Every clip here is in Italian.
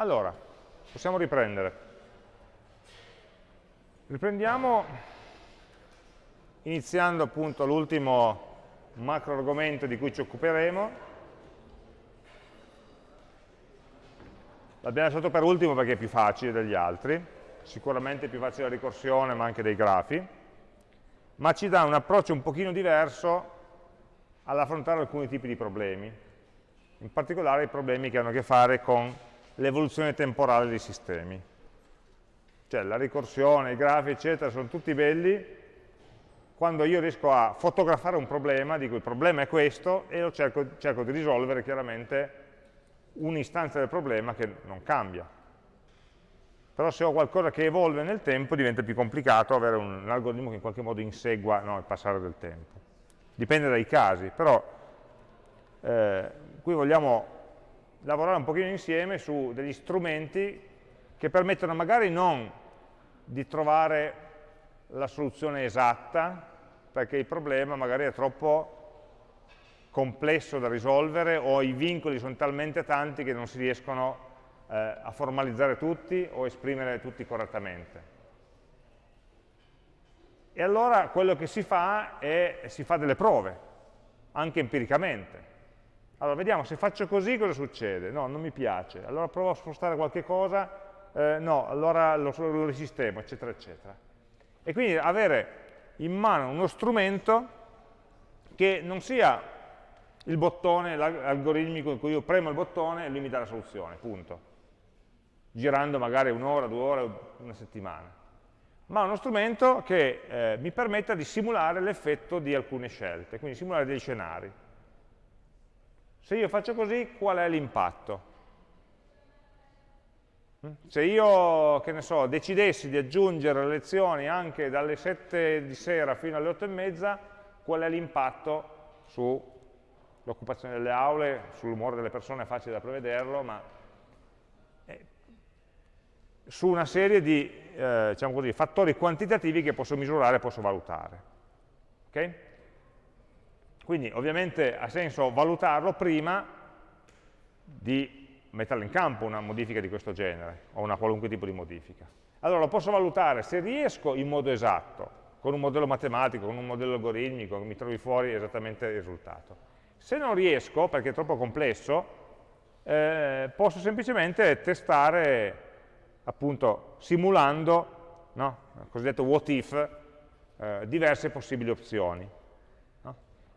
Allora, possiamo riprendere. Riprendiamo iniziando appunto l'ultimo macro argomento di cui ci occuperemo. L'abbiamo lasciato per ultimo perché è più facile degli altri, sicuramente più facile la ricorsione ma anche dei grafi, ma ci dà un approccio un pochino diverso all'affrontare alcuni tipi di problemi, in particolare i problemi che hanno a che fare con l'evoluzione temporale dei sistemi. Cioè la ricorsione, i grafi, eccetera, sono tutti belli quando io riesco a fotografare un problema, dico il problema è questo, e lo cerco, cerco di risolvere chiaramente un'istanza del problema che non cambia. Però se ho qualcosa che evolve nel tempo diventa più complicato avere un, un algoritmo che in qualche modo insegua no, il passare del tempo. Dipende dai casi, però eh, qui vogliamo lavorare un pochino insieme su degli strumenti che permettono magari non di trovare la soluzione esatta, perché il problema magari è troppo complesso da risolvere o i vincoli sono talmente tanti che non si riescono eh, a formalizzare tutti o esprimere tutti correttamente. E allora quello che si fa è si fa delle prove, anche empiricamente. Allora, vediamo, se faccio così cosa succede? No, non mi piace. Allora provo a spostare qualche cosa, eh, no, allora lo, lo risistemo, eccetera, eccetera. E quindi avere in mano uno strumento che non sia il bottone, l'algoritmico in cui io premo il bottone e lui mi dà la soluzione, punto. Girando magari un'ora, due ore, una settimana. Ma uno strumento che eh, mi permetta di simulare l'effetto di alcune scelte, quindi simulare dei scenari. Se io faccio così, qual è l'impatto? Mm? Se io, che ne so, decidessi di aggiungere le lezioni anche dalle 7 di sera fino alle 8 e mezza, qual è l'impatto sull'occupazione delle aule, sull'umore delle persone, è facile da prevederlo, ma eh, su una serie di eh, diciamo così, fattori quantitativi che posso misurare e posso valutare. Okay? Quindi ovviamente ha senso valutarlo prima di metterlo in campo una modifica di questo genere, o una qualunque tipo di modifica. Allora lo posso valutare se riesco in modo esatto, con un modello matematico, con un modello algoritmico, mi trovi fuori esattamente il risultato. Se non riesco, perché è troppo complesso, eh, posso semplicemente testare, appunto, simulando, no? cosiddetto what if, eh, diverse possibili opzioni.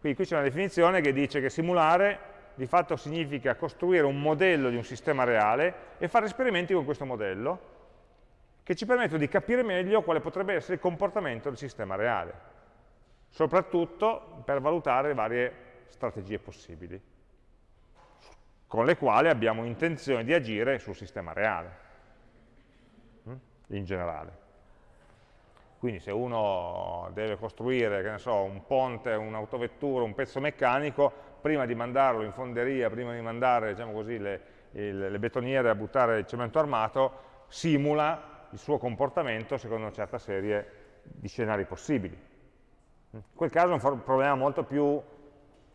Quindi qui c'è una definizione che dice che simulare di fatto significa costruire un modello di un sistema reale e fare esperimenti con questo modello che ci permettono di capire meglio quale potrebbe essere il comportamento del sistema reale, soprattutto per valutare varie strategie possibili, con le quali abbiamo intenzione di agire sul sistema reale, hm, in generale. Quindi se uno deve costruire, so, un ponte, un'autovettura, un pezzo meccanico, prima di mandarlo in fonderia, prima di mandare diciamo così, le, il, le betoniere a buttare il cemento armato, simula il suo comportamento secondo una certa serie di scenari possibili. In quel caso è un problema molto più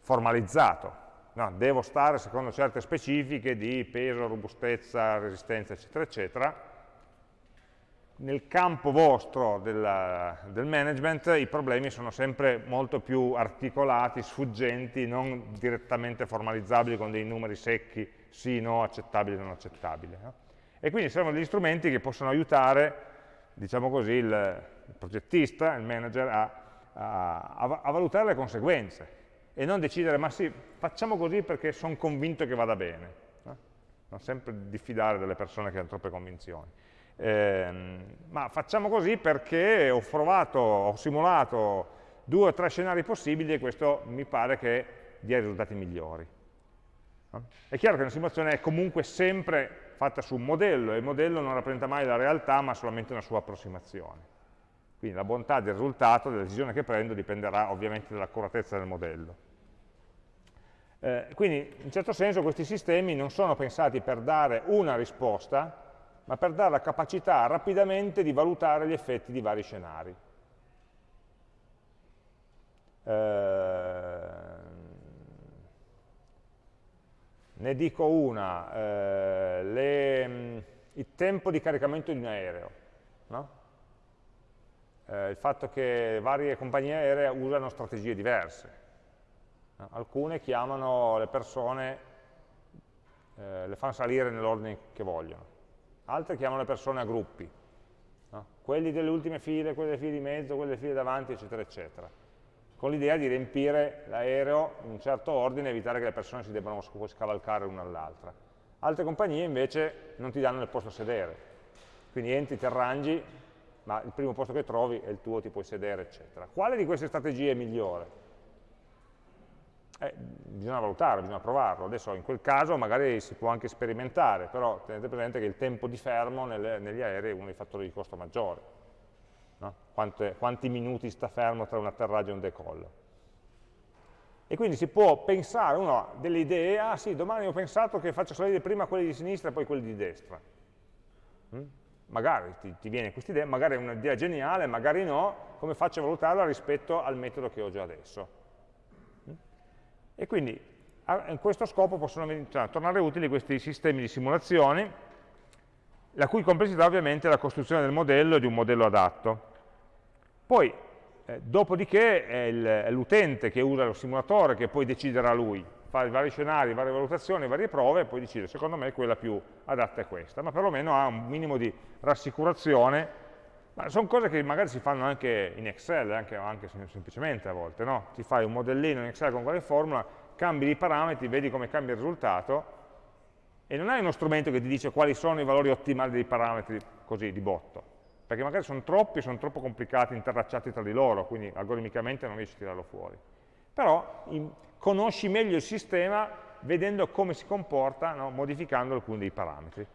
formalizzato. No, devo stare secondo certe specifiche di peso, robustezza, resistenza, eccetera, eccetera, nel campo vostro della, del management i problemi sono sempre molto più articolati, sfuggenti, non direttamente formalizzabili con dei numeri secchi, sì, no, accettabile, non accettabile. No? E quindi servono degli strumenti che possono aiutare, diciamo così, il, il progettista, il manager, a, a, a, valutare le conseguenze e non decidere, ma sì, facciamo così perché sono convinto che vada bene. No? Non sempre diffidare delle persone che hanno troppe convinzioni. Eh, ma facciamo così perché ho provato, ho simulato due o tre scenari possibili e questo mi pare che dia risultati migliori. È chiaro che una simulazione è comunque sempre fatta su un modello e il modello non rappresenta mai la realtà ma solamente una sua approssimazione. Quindi la bontà del risultato, della decisione che prendo, dipenderà ovviamente dall'accuratezza del modello. Eh, quindi in certo senso questi sistemi non sono pensati per dare una risposta, ma per dare la capacità rapidamente di valutare gli effetti di vari scenari. Eh, ne dico una, eh, le, il tempo di caricamento di un aereo, no? eh, il fatto che varie compagnie aeree usano strategie diverse. No? Alcune chiamano le persone, eh, le fanno salire nell'ordine che vogliono, altre chiamano le persone a gruppi, no? quelli delle ultime file, quelli delle file di mezzo, quelli delle file davanti, eccetera, eccetera con l'idea di riempire l'aereo in un certo ordine e evitare che le persone si debbano scavalcare l'una all'altra. Altre compagnie invece non ti danno il posto a sedere, quindi entri, ti arrangi, ma il primo posto che trovi è il tuo, ti puoi sedere, eccetera. Quale di queste strategie è migliore? Eh, bisogna valutare, bisogna provarlo. Adesso in quel caso magari si può anche sperimentare, però tenete presente che il tempo di fermo nelle, negli aerei è uno dei fattori di costo maggiore no? Quante, quanti minuti sta fermo tra un atterraggio e un decollo. E quindi si può pensare, uno ha delle idee, ah sì, domani ho pensato che faccio salire prima quelli di sinistra e poi quelli di destra. Mm? Magari ti, ti viene questa idea, magari è un'idea geniale, magari no, come faccio a valutarla rispetto al metodo che ho già adesso. E quindi a, questo scopo possono tornare utili questi sistemi di simulazioni, la cui complessità ovviamente è la costruzione del modello e di un modello adatto. Poi, eh, dopodiché, è l'utente che usa lo simulatore che poi deciderà lui, fa i vari scenari, varie valutazioni, varie prove e poi decide, secondo me quella più adatta è questa, ma perlomeno ha un minimo di rassicurazione ma sono cose che magari si fanno anche in Excel, anche, anche semplicemente a volte, no? Ti fai un modellino in Excel con qualche formula, cambi i parametri, vedi come cambia il risultato, e non hai uno strumento che ti dice quali sono i valori ottimali dei parametri così, di botto perché magari sono troppi, sono troppo complicati, interracciati tra di loro, quindi algoritmicamente non riesci a tirarlo fuori. Però in, conosci meglio il sistema vedendo come si comporta, no? modificando alcuni dei parametri.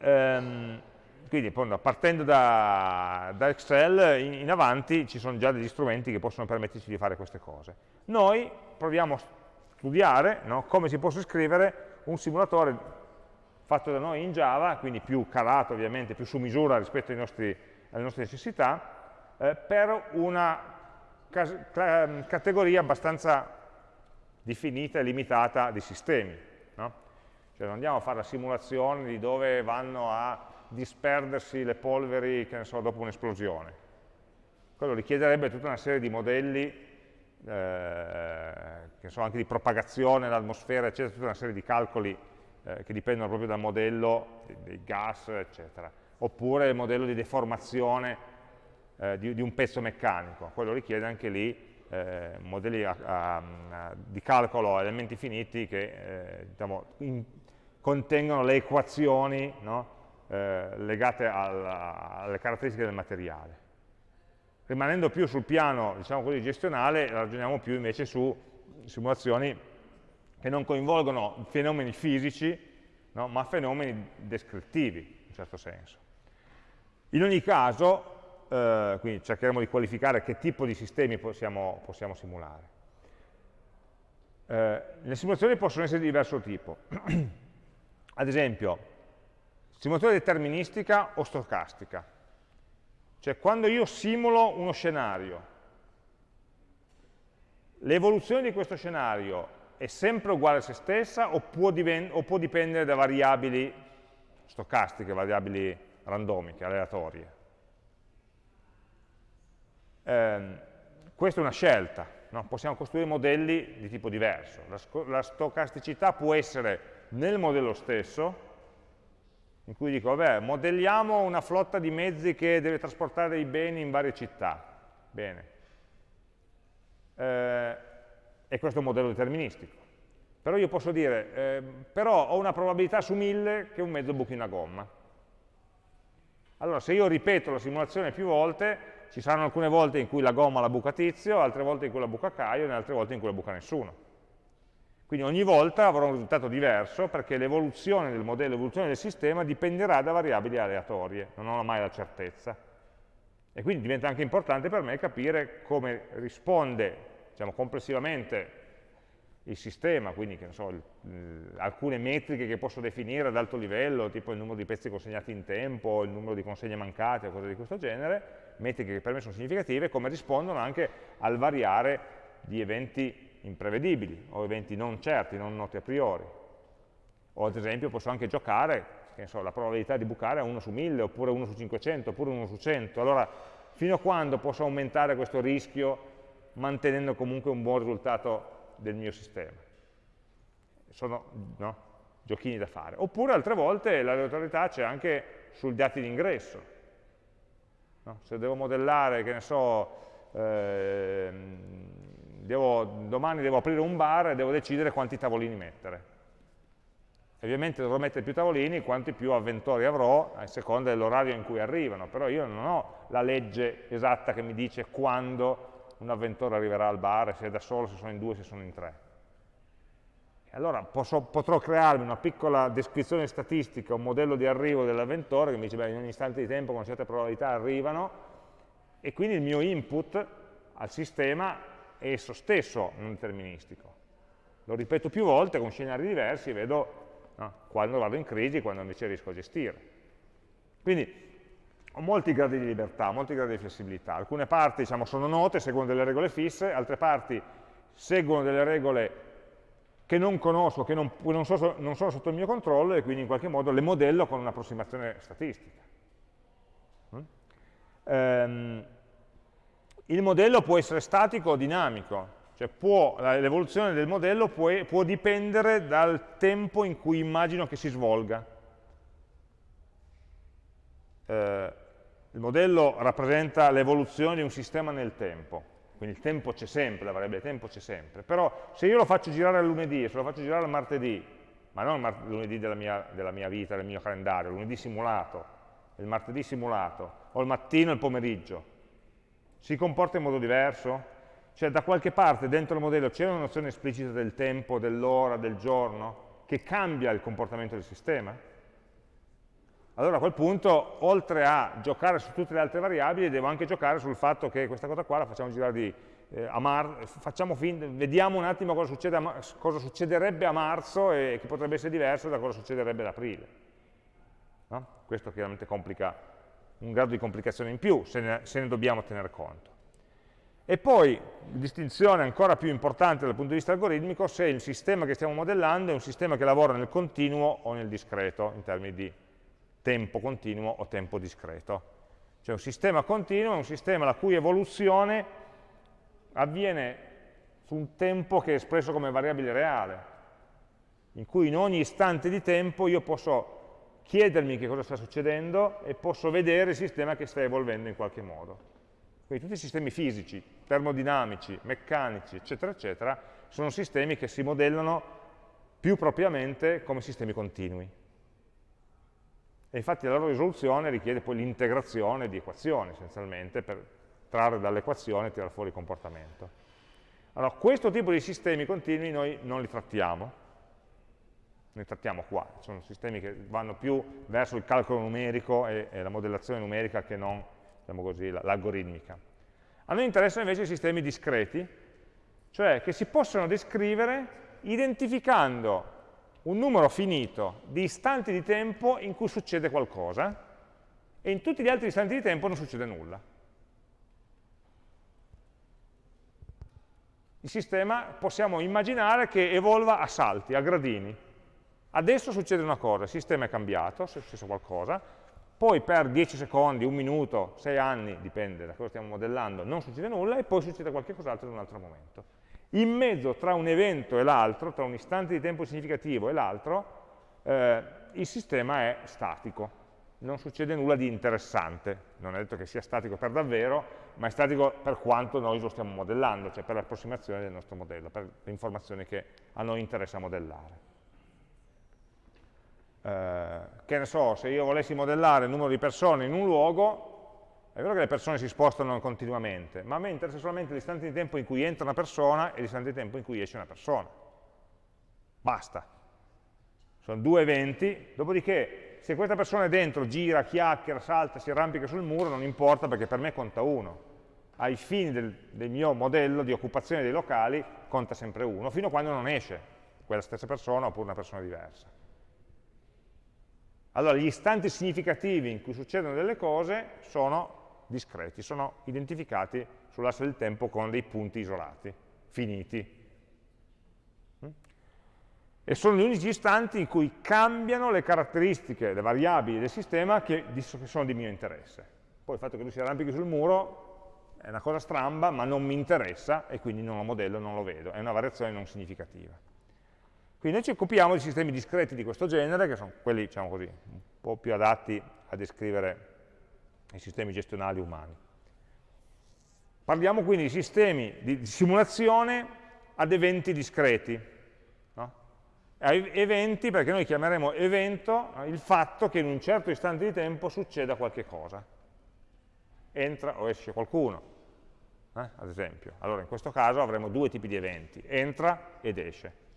Ehm, quindi partendo da, da Excel in, in, avanti ci sono già degli strumenti che possono permetterci di fare queste cose. Noi proviamo a studiare no? come si possa scrivere un simulatore fatto da noi in Java, quindi più calato ovviamente, più su misura rispetto nostri, alle nostre necessità, eh, per una categoria abbastanza definita e limitata di sistemi. No? Cioè non andiamo a fare la simulazione di dove vanno a disperdersi le polveri, che ne so, dopo un'esplosione. Quello richiederebbe tutta una serie di modelli, eh, so, anche di propagazione nell'atmosfera, eccetera, tutta una serie di calcoli eh, che dipendono proprio dal modello dei gas, eccetera. Oppure il modello di deformazione eh, di, di, un pezzo meccanico, quello richiede anche lì eh, modelli a, a, a, di calcolo a elementi finiti che eh, diciamo, in, contengono le equazioni no? Eh, legate alla, alle caratteristiche del materiale. Rimanendo più sul piano diciamo così, gestionale, ragioniamo più invece su simulazioni che non coinvolgono fenomeni fisici, no? ma fenomeni descrittivi, in un certo senso. In ogni caso, eh, quindi cercheremo di qualificare che tipo di sistemi possiamo, possiamo simulare. Eh, le simulazioni possono essere di diverso tipo. Ad esempio, simulazione deterministica o stocastica. Cioè, quando io simulo uno scenario, l'evoluzione di questo scenario è sempre uguale a se stessa o può, o può dipendere da variabili stocastiche, variabili randomiche, aleatorie. Eh, questa è una scelta, no? possiamo costruire modelli di tipo diverso. La, la, stocasticità può essere nel modello stesso, in cui dico, vabbè, modelliamo una flotta di mezzi che deve trasportare i beni in varie città. Bene. Eh, e questo è un modello deterministico. Però io posso dire, eh, però ho una probabilità su mille che un mezzo buchi una gomma. Allora, se io ripeto la simulazione più volte, ci saranno alcune volte in cui la gomma la buca Tizio, altre volte in cui la buca Caio e altre volte in cui la buca nessuno. Quindi ogni volta avrò un risultato diverso perché l'evoluzione del modello, l'evoluzione del sistema dipenderà da variabili aleatorie, non ho mai la certezza. E quindi diventa anche importante per me capire come risponde diciamo, complessivamente il sistema, quindi so, il, il, alcune metriche che posso definire ad alto livello, tipo il numero di pezzi consegnati in tempo, il numero di consegne mancate o cose di questo genere, metriche che per me sono significative, come rispondono anche al variare di eventi imprevedibili o eventi non certi, non noti a priori. O ad esempio posso anche giocare, so, la probabilità di bucare è 1 su 1000, oppure 1 su 500, oppure 1 su 100. Allora, fino a quando posso aumentare questo rischio mantenendo comunque un buon risultato del mio sistema? Sono no, giochini da fare. Oppure altre volte l'aleatorietà c'è anche sui dati di ingresso. No? Se devo modellare, che ne so, eh, devo, domani devo aprire un bar e devo decidere quanti tavolini mettere. Ovviamente dovrò mettere più tavolini quanti più avventori avrò a seconda dell'orario in cui arrivano, però io non ho la legge esatta che mi dice quando un avventore arriverà al bar, se è da solo, se sono in due, se sono in tre. E allora posso, potrò crearmi una piccola descrizione statistica, un modello di arrivo dell'avventore che mi dice, beh, in ogni istante di tempo con certe probabilità arrivano, e quindi il mio input al sistema esso stesso non deterministico. Lo ripeto più volte con scenari diversi e vedo no? quando vado in crisi e quando invece riesco a gestire. Quindi ho molti gradi di libertà, molti gradi di flessibilità. Alcune parti diciamo, sono note, seguono delle regole fisse, altre parti seguono delle regole che non conosco, che non, non, so, non sono sotto il mio controllo e quindi in qualche modo le modello con un'approssimazione statistica. Um, il modello può essere statico o dinamico, cioè l'evoluzione del modello può, può, dipendere dal tempo in cui immagino che si svolga. Eh, il modello rappresenta l'evoluzione di un sistema nel tempo, quindi il tempo c'è sempre, la variabile tempo c'è sempre, però se io lo faccio girare al lunedì, se lo faccio girare al martedì, ma non lunedì della mia, della mia vita, del mio calendario, lunedì simulato, il martedì simulato, o il mattino e il pomeriggio, si comporta in modo diverso? Cioè da qualche parte dentro il modello c'è una nozione esplicita del tempo, dell'ora, del giorno, che cambia il comportamento del sistema? Allora a quel punto, oltre a giocare su tutte le altre variabili, devo anche giocare sul fatto che questa cosa qua la facciamo girare di, eh, a marzo, vediamo un attimo cosa, succede a, cosa, succederebbe a marzo e che potrebbe essere diverso da cosa succederebbe ad aprile. No? Questo chiaramente complica un grado di complicazione in più, se ne, se ne dobbiamo tenere conto. E poi, distinzione ancora più importante dal punto di vista algoritmico, se il sistema che stiamo modellando è un sistema che lavora nel continuo o nel discreto, in termini di tempo continuo o tempo discreto. Cioè un sistema continuo è un sistema la cui evoluzione avviene su un tempo che è espresso come variabile reale, in cui in ogni istante di tempo io posso chiedermi che cosa sta succedendo e posso vedere il sistema che sta evolvendo in qualche modo. Quindi tutti i sistemi fisici, termodinamici, meccanici, eccetera, eccetera, sono sistemi che si modellano più propriamente come sistemi continui. E infatti la loro risoluzione richiede poi l'integrazione di equazioni, essenzialmente, per trarre dall'equazione e tirare fuori il comportamento. Allora, questo tipo di sistemi continui noi non li trattiamo, ne trattiamo qua, sono sistemi che vanno più verso il calcolo numerico e, e la modellazione numerica che non diciamo l'algoritmica. A noi interessano invece i sistemi discreti, cioè che si possono descrivere identificando un numero finito di istanti di tempo in cui succede qualcosa e in tutti gli altri istanti di tempo non succede nulla. Il sistema possiamo immaginare che evolva a salti, a gradini. Adesso succede una cosa, il sistema è cambiato, è successo qualcosa, poi per 10 secondi, un minuto, 6 anni, dipende da cosa stiamo modellando, non succede nulla e poi succede qualcos'altro in un altro momento. In mezzo tra un evento e l'altro, tra un istante di tempo significativo e l'altro, eh, il sistema è statico, non succede nulla di interessante, non è detto che sia statico per davvero, ma è statico per quanto noi lo stiamo modellando, cioè per l'approssimazione del nostro modello, per le informazioni che a noi interessa modellare eh, che ne so, se io volessi modellare il numero di persone in un luogo, è vero che le persone si spostano continuamente, ma a me interessa solamente l'istante di tempo in cui entra una persona e l'istante di tempo in cui esce una persona. Basta. Sono due eventi, dopodiché se questa persona è dentro, gira, chiacchiera, salta, si arrampica sul muro, non importa perché per me conta uno. Ai fini del, del mio modello di occupazione dei locali conta sempre uno, fino a quando non esce quella stessa persona oppure una persona diversa. Allora gli istanti significativi in cui succedono delle cose sono discreti, sono identificati sull'asse del tempo con dei punti isolati, finiti. E sono gli unici istanti in cui cambiano le caratteristiche, le variabili del sistema che, che sono di mio interesse. Poi il fatto che lui si arrampichi sul muro è una cosa stramba, ma non mi interessa e quindi non lo modello, non lo vedo. È una variazione non significativa. Quindi noi ci occupiamo di sistemi discreti di questo genere, che sono quelli, diciamo così, un po' più adatti a descrivere i sistemi gestionali umani. Parliamo quindi di sistemi di simulazione ad eventi discreti. No? Eventi perché noi chiameremo evento il fatto che in un certo istante di tempo succeda qualche cosa. Entra o esce qualcuno, eh? ad esempio. Allora in questo caso avremo due tipi di eventi, entra ed esce.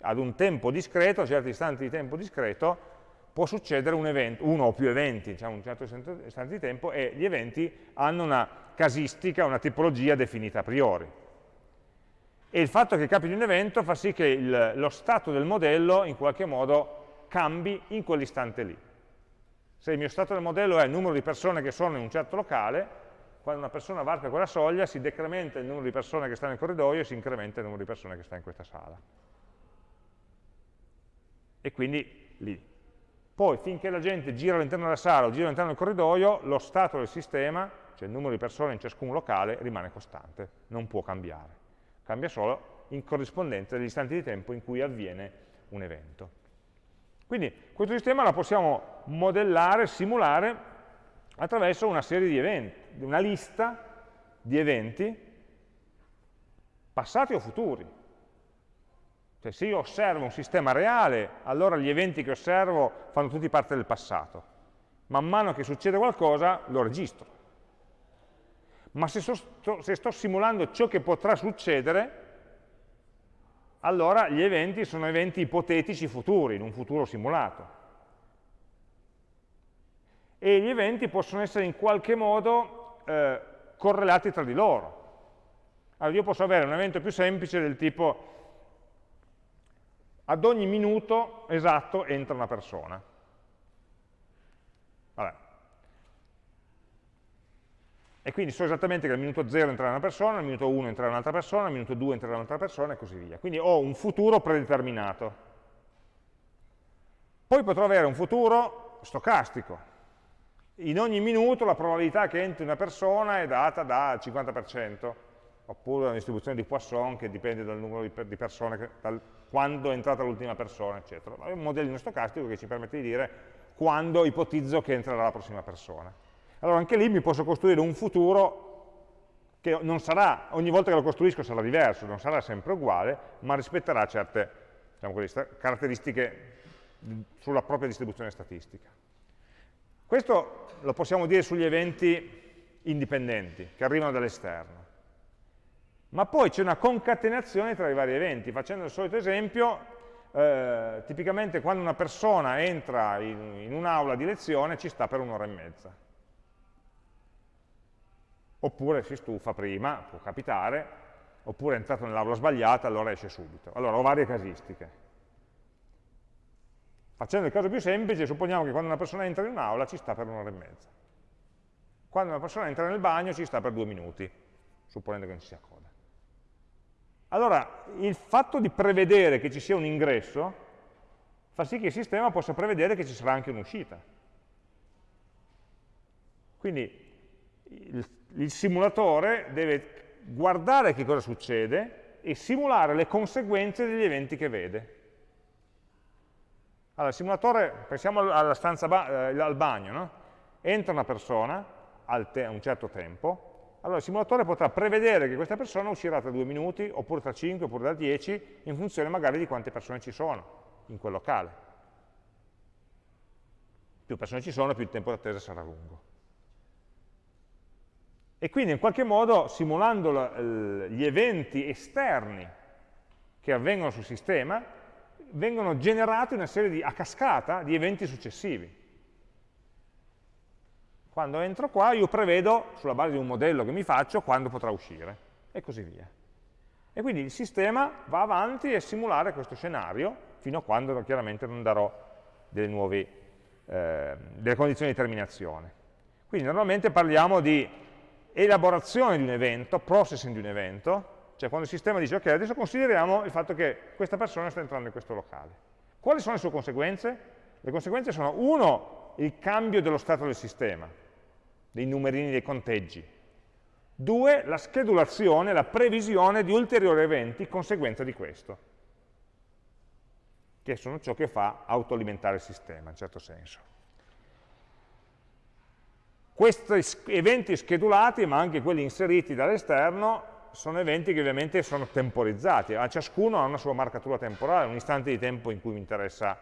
Ad un tempo discreto, a certi istanti di tempo discreto, può succedere un evento, uno o più eventi, diciamo un certo istante di tempo, e gli eventi hanno una casistica, una tipologia definita a priori. E il fatto che capiti un evento fa sì che il, lo stato del modello in qualche modo cambi in quell'istante lì. Se il mio stato del modello è il numero di persone che sono in un certo locale, quando una persona varca quella soglia si decrementa il numero di persone che stanno nel corridoio e si incrementa il numero di persone che sta in questa sala. E quindi lì poi finché la gente gira all'interno della sala o gira all'interno del corridoio, lo stato del sistema, cioè il numero di persone in ciascun locale, rimane costante, non può cambiare. Cambia solo in corrispondenza degli istanti di tempo in cui avviene un evento. Quindi questo sistema lo possiamo modellare, simulare attraverso una serie di eventi, una lista di eventi passati o futuri. Cioè se io osservo un sistema reale, allora gli eventi che osservo fanno tutti parte del passato. Man mano che succede qualcosa, lo registro. Ma se, sto, se sto simulando ciò che potrà succedere, allora gli eventi sono eventi ipotetici futuri, in un futuro simulato. E gli eventi possono essere in qualche modo eh, correlati tra di loro. Allora io posso avere un evento più semplice del tipo ad ogni minuto esatto entra una persona. Vabbè. E quindi so esattamente che al minuto 0 entrerà una persona, al minuto 1 entrerà un'altra persona, al minuto 2 entrerà un'altra persona e così via. Quindi ho un futuro predeterminato. Poi potrò avere un futuro stocastico. In ogni minuto la probabilità che entri una persona è data dal 50%, oppure una distribuzione di Poisson che dipende dal numero di persone, dal quando è entrata l'ultima persona, eccetera. È un modellino stocastico che ci permette di dire quando ipotizzo che entrerà la prossima persona. Allora anche lì mi posso costruire un futuro che non sarà, ogni volta che lo costruisco sarà diverso, non sarà sempre uguale, ma rispetterà certe diciamo così, caratteristiche sulla propria distribuzione statistica. Questo lo possiamo dire sugli eventi indipendenti, che arrivano dall'esterno ma poi c'è una concatenazione tra i vari eventi. Facendo il solito esempio, eh, tipicamente quando una persona entra in, in un'aula di lezione ci sta per un'ora e mezza. Oppure si stufa prima, può capitare, oppure è entrato nell'aula sbagliata, allora esce subito. Allora ho varie casistiche. Facendo il caso più semplice, supponiamo che quando una persona entra in un'aula ci sta per un'ora e mezza. Quando una persona entra nel bagno ci sta per due minuti, supponendo che non ci sia coda. Allora, il fatto di prevedere che ci sia un ingresso fa sì che il sistema possa prevedere che ci sarà anche un'uscita. Quindi il, il, simulatore deve guardare che cosa succede e simulare le conseguenze degli eventi che vede. Allora, il simulatore, pensiamo alla stanza ba eh, al bagno, no? entra una persona a un certo tempo, allora il simulatore potrà prevedere che questa persona uscirà tra due minuti, oppure tra 5, oppure tra 10, in funzione magari di quante persone ci sono in quel locale. Più persone ci sono, più il tempo d'attesa sarà lungo. E quindi in qualche modo, simulando gli eventi esterni che avvengono sul sistema, vengono generati una serie di, a cascata di eventi successivi. Quando entro qua io prevedo, sulla base di un modello che mi faccio, quando potrà uscire, e così via. E quindi il sistema va avanti a simulare questo scenario, fino a quando chiaramente non darò delle, nuove, eh, delle condizioni di terminazione. Quindi normalmente parliamo di elaborazione di un evento, processing di un evento, cioè quando il sistema dice ok, adesso consideriamo il fatto che questa persona sta entrando in questo locale. Quali sono le sue conseguenze? Le conseguenze sono, uno, il cambio dello stato del sistema, dei numerini dei conteggi. Due, la schedulazione, la previsione di ulteriori eventi conseguenza di questo, che sono ciò che fa autoalimentare il sistema, in certo senso. Questi eventi schedulati, ma anche quelli inseriti dall'esterno, sono eventi che ovviamente sono temporizzati, a ciascuno ha una sua marcatura temporale, un istante di tempo in cui mi interessa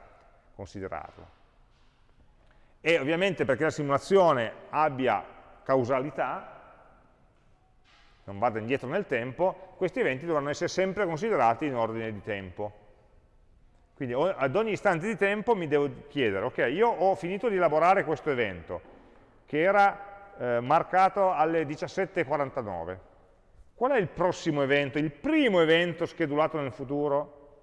considerarlo. E ovviamente perché la simulazione abbia causalità, non vada indietro nel tempo, questi eventi dovranno essere sempre considerati in ordine di tempo. Quindi ad ogni istante di tempo mi devo chiedere, ok, io ho finito di elaborare questo evento, che era eh, marcato alle 17.49. Qual è il prossimo evento, il primo evento schedulato nel futuro?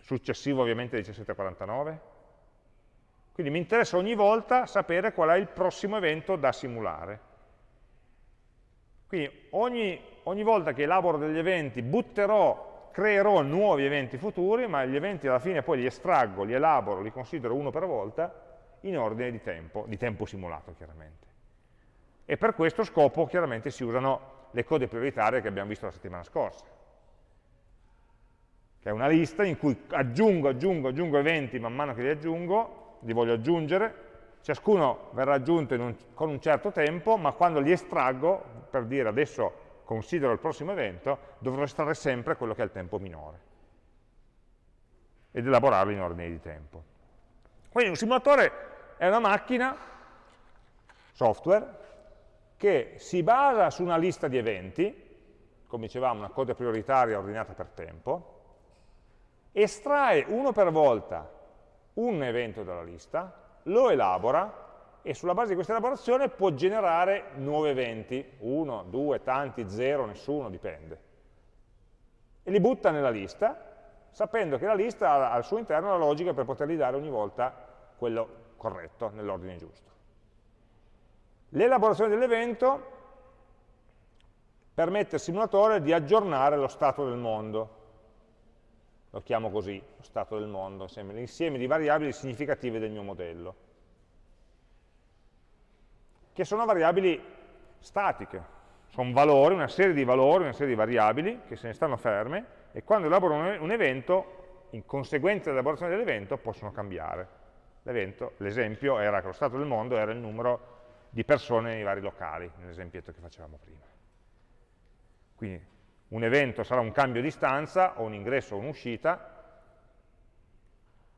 Successivo ovviamente alle 17.49? Quindi mi interessa ogni volta sapere qual è il prossimo evento da simulare. Quindi ogni, ogni volta che elaboro degli eventi butterò, creerò nuovi eventi futuri, ma gli eventi alla fine poi li estraggo, li elaboro, li considero uno per volta in ordine di tempo, di tempo simulato chiaramente. E per questo scopo chiaramente si usano le code prioritarie che abbiamo visto la settimana scorsa, che è una lista in cui aggiungo, aggiungo, aggiungo eventi man mano che li aggiungo, li voglio aggiungere, ciascuno verrà aggiunto un, con un certo tempo, ma quando li estraggo, per dire adesso considero il prossimo evento, dovrò estrarre sempre quello che è il tempo minore ed elaborarlo in ordine di tempo. Quindi un simulatore è una macchina, software, che si basa su una lista di eventi, come dicevamo una coda prioritaria ordinata per tempo, estrae uno per volta un evento dalla lista, lo elabora e sulla base di questa elaborazione può generare nuovi eventi, uno, due, tanti, zero, nessuno, dipende. E li butta nella lista, sapendo che la lista ha al suo interno la logica per potergli dare ogni volta quello corretto, nell'ordine giusto. L'elaborazione dell'evento permette al simulatore di aggiornare lo stato del mondo, lo chiamo così, lo stato del mondo, l'insieme di variabili significative del mio modello, che sono variabili statiche, sono valori, una serie di valori, una serie di variabili che se ne stanno ferme e quando elaboro un evento, in conseguenza dell'elaborazione dell'evento, possono cambiare l'esempio era che lo stato del mondo era il numero di persone nei vari locali, nell'esempietto che facevamo prima. Quindi un evento sarà un cambio di stanza, o un ingresso o un'uscita,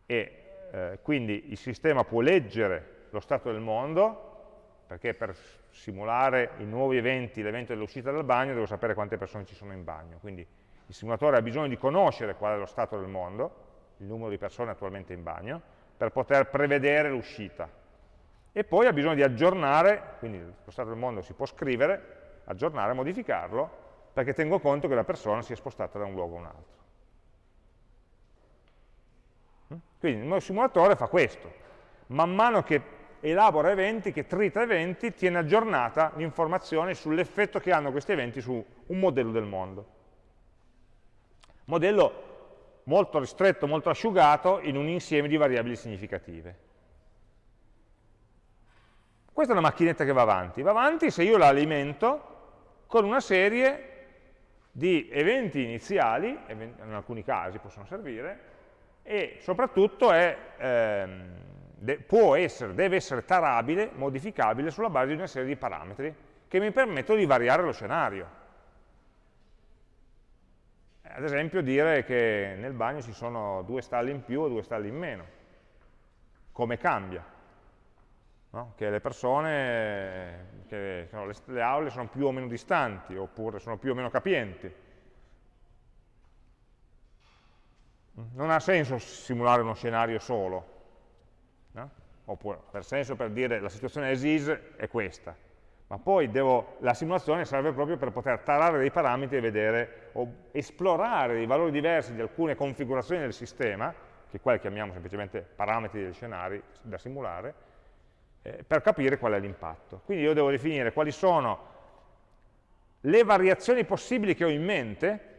e eh, quindi il sistema può leggere lo stato del mondo, perché per simulare i nuovi eventi, l'evento dell'uscita dal bagno, devo sapere quante persone ci sono in bagno. Quindi il simulatore ha bisogno di conoscere qual è lo stato del mondo, il numero di persone attualmente in bagno, per poter prevedere l'uscita. E poi ha bisogno di aggiornare, quindi lo stato del mondo si può scrivere, aggiornare, modificarlo, perché tengo conto che la persona si è spostata da un luogo a un altro. Mm? Quindi il mio simulatore fa questo. Man mano che elabora eventi, che trita eventi, tiene aggiornata l'informazione sull'effetto che hanno questi eventi su un modello del mondo. Modello molto ristretto, molto asciugato in un insieme di variabili significative. Questa è una macchinetta che va avanti. Va avanti se io la alimento con una serie di eventi iniziali, in alcuni casi possono servire, e soprattutto è, ehm, può essere, deve essere tarabile, modificabile sulla base di una serie di parametri che mi permettono di variare lo scenario ad esempio dire che nel bagno ci sono due stalli in più o due stalli in meno. Come cambia? No? Che le persone, che le, le aule sono più o meno distanti, oppure sono più o meno capienti. Non ha senso simulare uno scenario solo. No? Oppure, per senso per dire la situazione as is è questa ma poi devo, la simulazione serve proprio per poter tarare dei parametri e vedere o esplorare dei valori diversi di alcune configurazioni del sistema, che qua chiamiamo semplicemente parametri degli scenari da simulare, eh, per capire qual è l'impatto. Quindi io devo definire quali sono le variazioni possibili che ho in mente,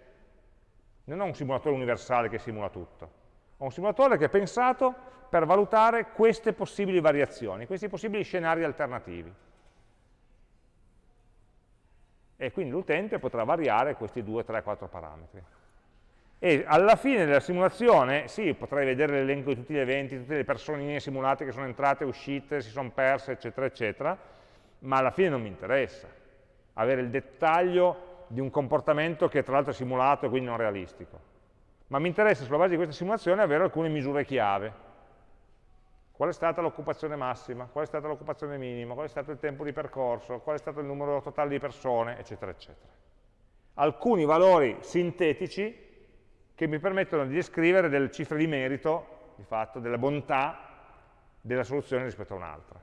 non ho un simulatore universale che simula tutto, ho un simulatore che è pensato per valutare queste possibili variazioni, questi possibili scenari alternativi. E quindi l'utente potrà variare questi 2, 3, 4 parametri. E alla fine della simulazione, sì, potrei vedere l'elenco di tutti gli eventi, tutte le personine simulate che sono entrate, uscite, si sono perse, eccetera, eccetera, ma alla fine non mi interessa avere il dettaglio di un comportamento che tra l'altro è simulato e quindi non realistico. Ma mi interessa sulla base di questa simulazione avere alcune misure chiave. Qual è stata l'occupazione massima? Qual è stata l'occupazione minima? Qual è stato il tempo di percorso? Qual è stato il numero totale di persone? Eccetera, eccetera. Alcuni valori sintetici che mi permettono di descrivere delle cifre di merito, di fatto, della bontà della soluzione rispetto a un'altra.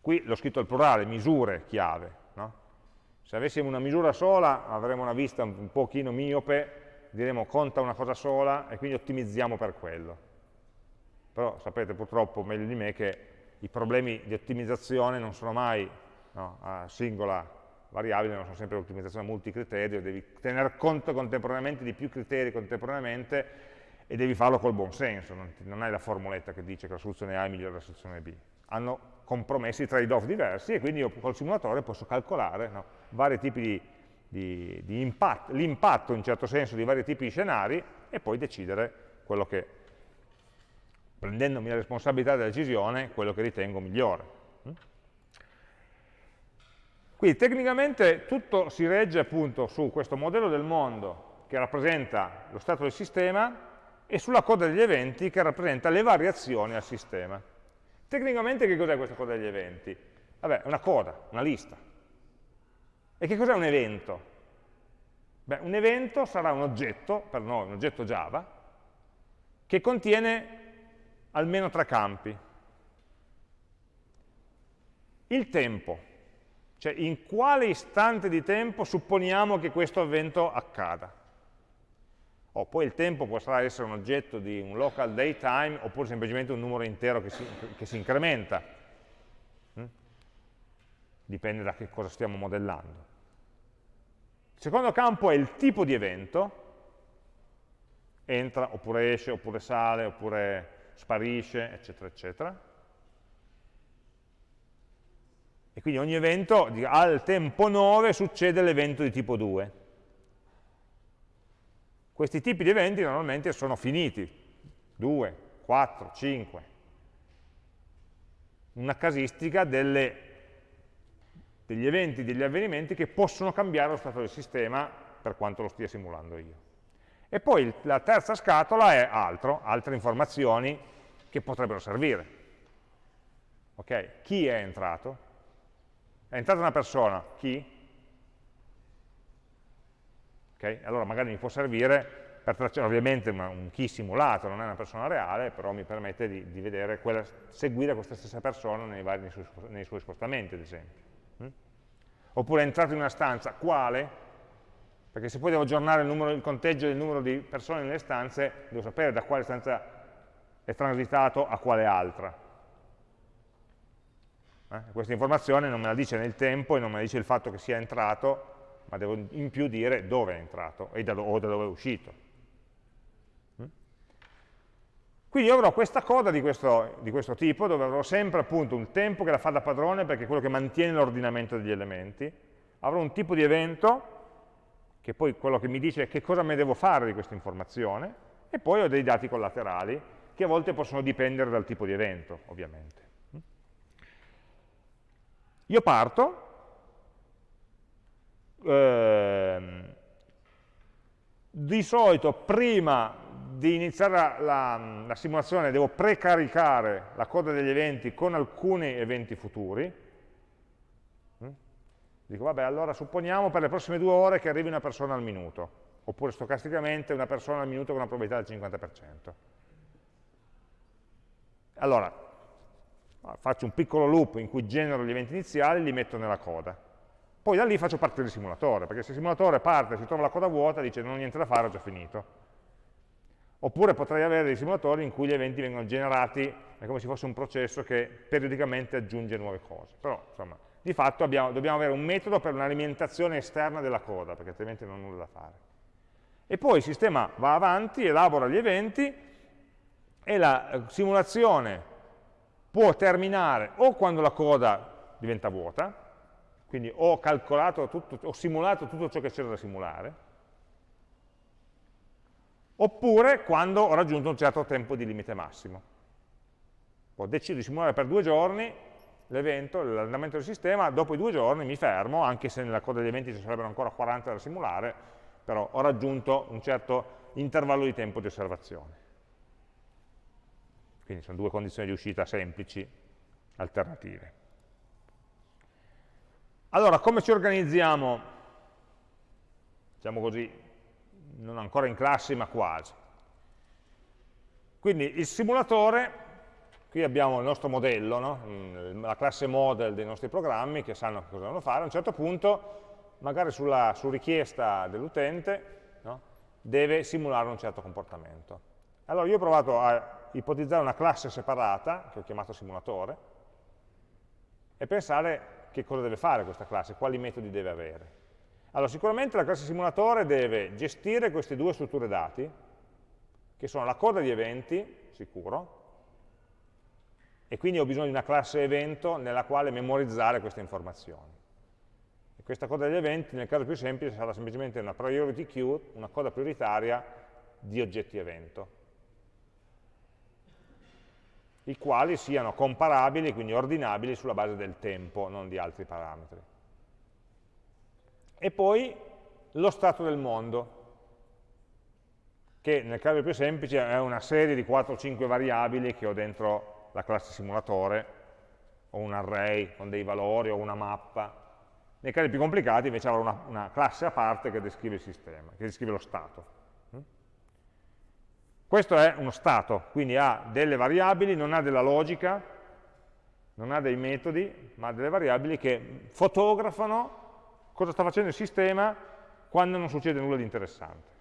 Qui l'ho scritto al plurale, misure chiave. No? Se avessimo una misura sola avremmo una vista un pochino miope, diremo conta una cosa sola e quindi ottimizziamo per quello. Però sapete purtroppo meglio di me che i problemi di ottimizzazione non sono mai no, a singola variabili non sono sempre l'ottimizzazione multicriterio, devi tener conto contemporaneamente di più criteri contemporaneamente e devi farlo col buon senso, non, non hai la formuletta che dice che la soluzione A è migliore della soluzione B. Hanno compromessi trade-off diversi e quindi io col simulatore posso calcolare no, vari tipi di, di, di impatto, l'impatto in certo senso di vari tipi di scenari e poi decidere quello che, prendendomi la responsabilità della decisione, quello che ritengo migliore. Quindi tecnicamente tutto si regge appunto su questo modello del mondo che rappresenta lo stato del sistema e sulla coda degli eventi che rappresenta le variazioni al sistema. Tecnicamente che cos'è questa coda degli eventi? Vabbè, è una coda, una lista. E che cos'è un evento? Beh, un evento sarà un oggetto, per noi un oggetto Java, che contiene almeno tre campi. Il tempo, cioè in quale istante di tempo supponiamo che questo evento accada. O poi il tempo potrà essere un oggetto di un local daytime oppure semplicemente un numero intero che si, che si incrementa. Mm? Dipende da che cosa stiamo modellando. Il secondo campo è il tipo di evento, entra oppure esce, oppure sale, oppure sparisce, eccetera, eccetera. E quindi ogni evento, al tempo 9 succede l'evento di tipo 2. Questi tipi di eventi normalmente sono finiti, 2, 4, 5. Una casistica delle, degli eventi, degli avvenimenti che possono cambiare lo stato del sistema per quanto lo stia simulando io. E poi la terza scatola è altro, altre informazioni che potrebbero servire. Okay? Chi è entrato? È entrata una persona, chi? Okay? Allora magari mi può servire per tracciare ovviamente una, un chi simulato, non è una persona reale, però mi permette di, di vedere quella, seguire questa stessa persona nei, vari, nei, suoi, nei suoi, spostamenti, ad esempio. Mm? Oppure è entrato in una stanza, quale? Perché se poi devo aggiornare il, numero, il conteggio del numero di persone nelle stanze, devo sapere da quale stanza è transitato a quale altra. Eh? Questa informazione non me la dice nel tempo e non me la dice il fatto che sia entrato, ma devo in più dire dove è entrato da o da dove è uscito. Mm? Quindi io avrò questa coda di questo, di questo, tipo, dove avrò sempre appunto un tempo che la fa da padrone, perché è quello che mantiene l'ordinamento degli elementi, avrò un tipo di evento, che poi quello che mi dice che cosa me devo fare di questa informazione, e poi ho dei dati collaterali, che a volte possono dipendere dal tipo di evento, ovviamente. Io parto, ehm, di solito prima di iniziare la, la, la, simulazione devo precaricare la coda degli eventi con alcuni eventi futuri. Mm? Dico, vabbè, allora supponiamo per le prossime due ore che arrivi una persona al minuto, oppure stocasticamente una persona al minuto con una probabilità del 50%. Allora, faccio un piccolo loop in cui genero gli eventi iniziali e li metto nella coda. Poi da lì faccio partire il simulatore, perché se il simulatore parte, si trova la coda vuota, dice non ho niente da fare, ho già finito. Oppure potrei avere dei simulatori in cui gli eventi vengono generati, è come se fosse un processo che periodicamente aggiunge nuove cose. Però, insomma, di fatto abbiamo, dobbiamo avere un metodo per un'alimentazione esterna della coda, perché altrimenti non ho nulla da fare. E poi il sistema va avanti, elabora gli eventi e la eh, simulazione può terminare o quando la coda diventa vuota, quindi ho calcolato tutto, ho simulato tutto ciò che c'era da simulare, oppure quando ho raggiunto un certo tempo di limite massimo. Ho deciso di simulare per due giorni l'evento, l'andamento del sistema, dopo i due giorni mi fermo, anche se nella coda degli eventi ci sarebbero ancora 40 da simulare, però ho raggiunto un certo intervallo di tempo di osservazione. Quindi sono due condizioni di uscita semplici, alternative. Allora, come ci organizziamo? Diciamo così, non ancora in classe, ma quasi. Quindi il simulatore, qui abbiamo il nostro modello, no? la classe model dei nostri programmi che sanno cosa devono fare, a un certo punto, magari sulla, su richiesta dell'utente, no? deve simulare un certo comportamento. Allora io ho provato a ipotizzare una classe separata, che ho chiamato simulatore, e pensare che cosa deve fare questa classe, quali metodi deve avere. Allora, sicuramente la classe simulatore deve gestire queste due strutture dati, che sono la coda di eventi, sicuro, e quindi ho bisogno di una classe evento nella quale memorizzare queste informazioni. E questa coda degli eventi, nel caso più semplice, sarà semplicemente una priority queue, una coda prioritaria di oggetti evento i quali siano comparabili, quindi ordinabili sulla base del tempo, non di altri parametri. E poi lo stato del mondo, che nel caso più semplice è una serie di 4 o 5 variabili che ho dentro la classe simulatore, o un array con dei valori, o una mappa. Nei casi più complicati invece avrò una, una classe a parte che descrive il sistema, che descrive lo stato. Questo è uno stato, quindi ha delle variabili, non ha della logica, non ha dei metodi, ma ha delle variabili che fotografano cosa sta facendo il sistema quando non succede nulla di interessante.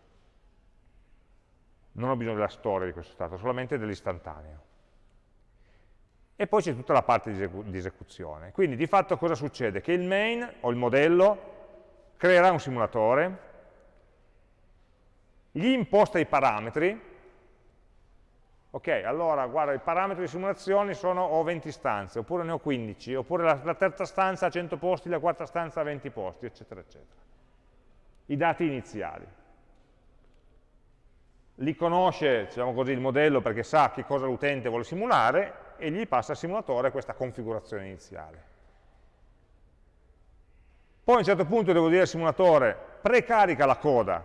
Non ho bisogno della storia di questo stato, solamente dell'istantaneo. E poi c'è tutta la parte di, esecuzione. Quindi di fatto cosa succede? Che il main, o il modello, creerà un simulatore, gli imposta i parametri, ok, allora guarda, i parametri di simulazione sono ho 20 stanze, oppure ne ho 15, oppure la, la, terza stanza ha 100 posti, la quarta stanza ha 20 posti, eccetera, eccetera. I dati iniziali. Li conosce, diciamo così, il modello perché sa che cosa l'utente vuole simulare e gli passa al simulatore questa configurazione iniziale. Poi a un certo punto devo dire al simulatore precarica la coda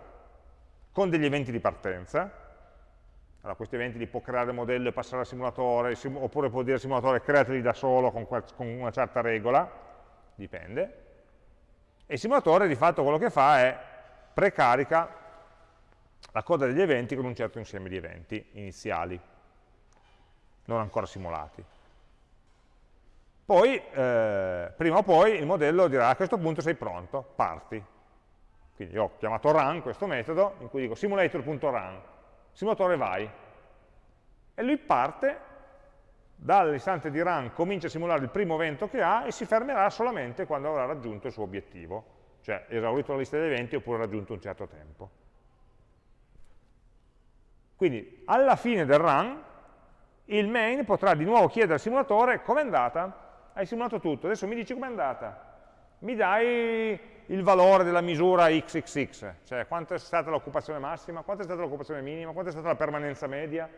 con degli eventi di partenza, allora, questi eventi li può creare il modello e passare al simulatore, sim oppure può dire al simulatore createli da solo con, con, una certa regola, dipende. E il simulatore di fatto quello che fa è precarica la coda degli eventi con un certo insieme di eventi iniziali, non ancora simulati. Poi, eh, prima o poi, il modello dirà a questo punto sei pronto, parti. Quindi ho chiamato run questo metodo, in cui dico simulator.run, simulatore vai. E lui parte dall'istante di run, comincia a simulare il primo evento che ha e si fermerà solamente quando avrà raggiunto il suo obiettivo, cioè esaurito la lista degli eventi oppure raggiunto un certo tempo. Quindi alla fine del run il main potrà di nuovo chiedere al simulatore com'è andata? Hai simulato tutto, adesso mi dici com'è andata? Mi dai il valore della misura xxx, cioè quanto è stata l'occupazione massima, quanto è stata l'occupazione minima, quanto è stata la permanenza media,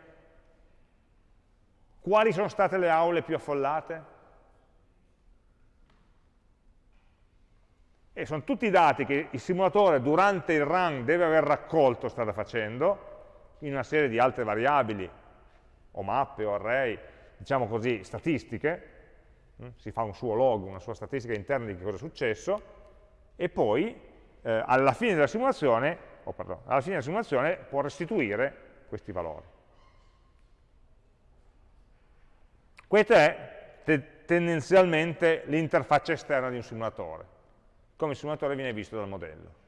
quali sono state le aule più affollate. E sono tutti i dati che il simulatore durante il run deve aver raccolto, strada facendo, in una serie di altre variabili, o mappe, o array, diciamo così, statistiche, hm? si fa un suo log, una sua statistica interna di che cosa è successo, e poi eh, alla, fine della simulazione, oh, pardon, alla fine della simulazione può restituire questi valori. Questa è te tendenzialmente l'interfaccia esterna di un simulatore, come il simulatore viene visto dal modello.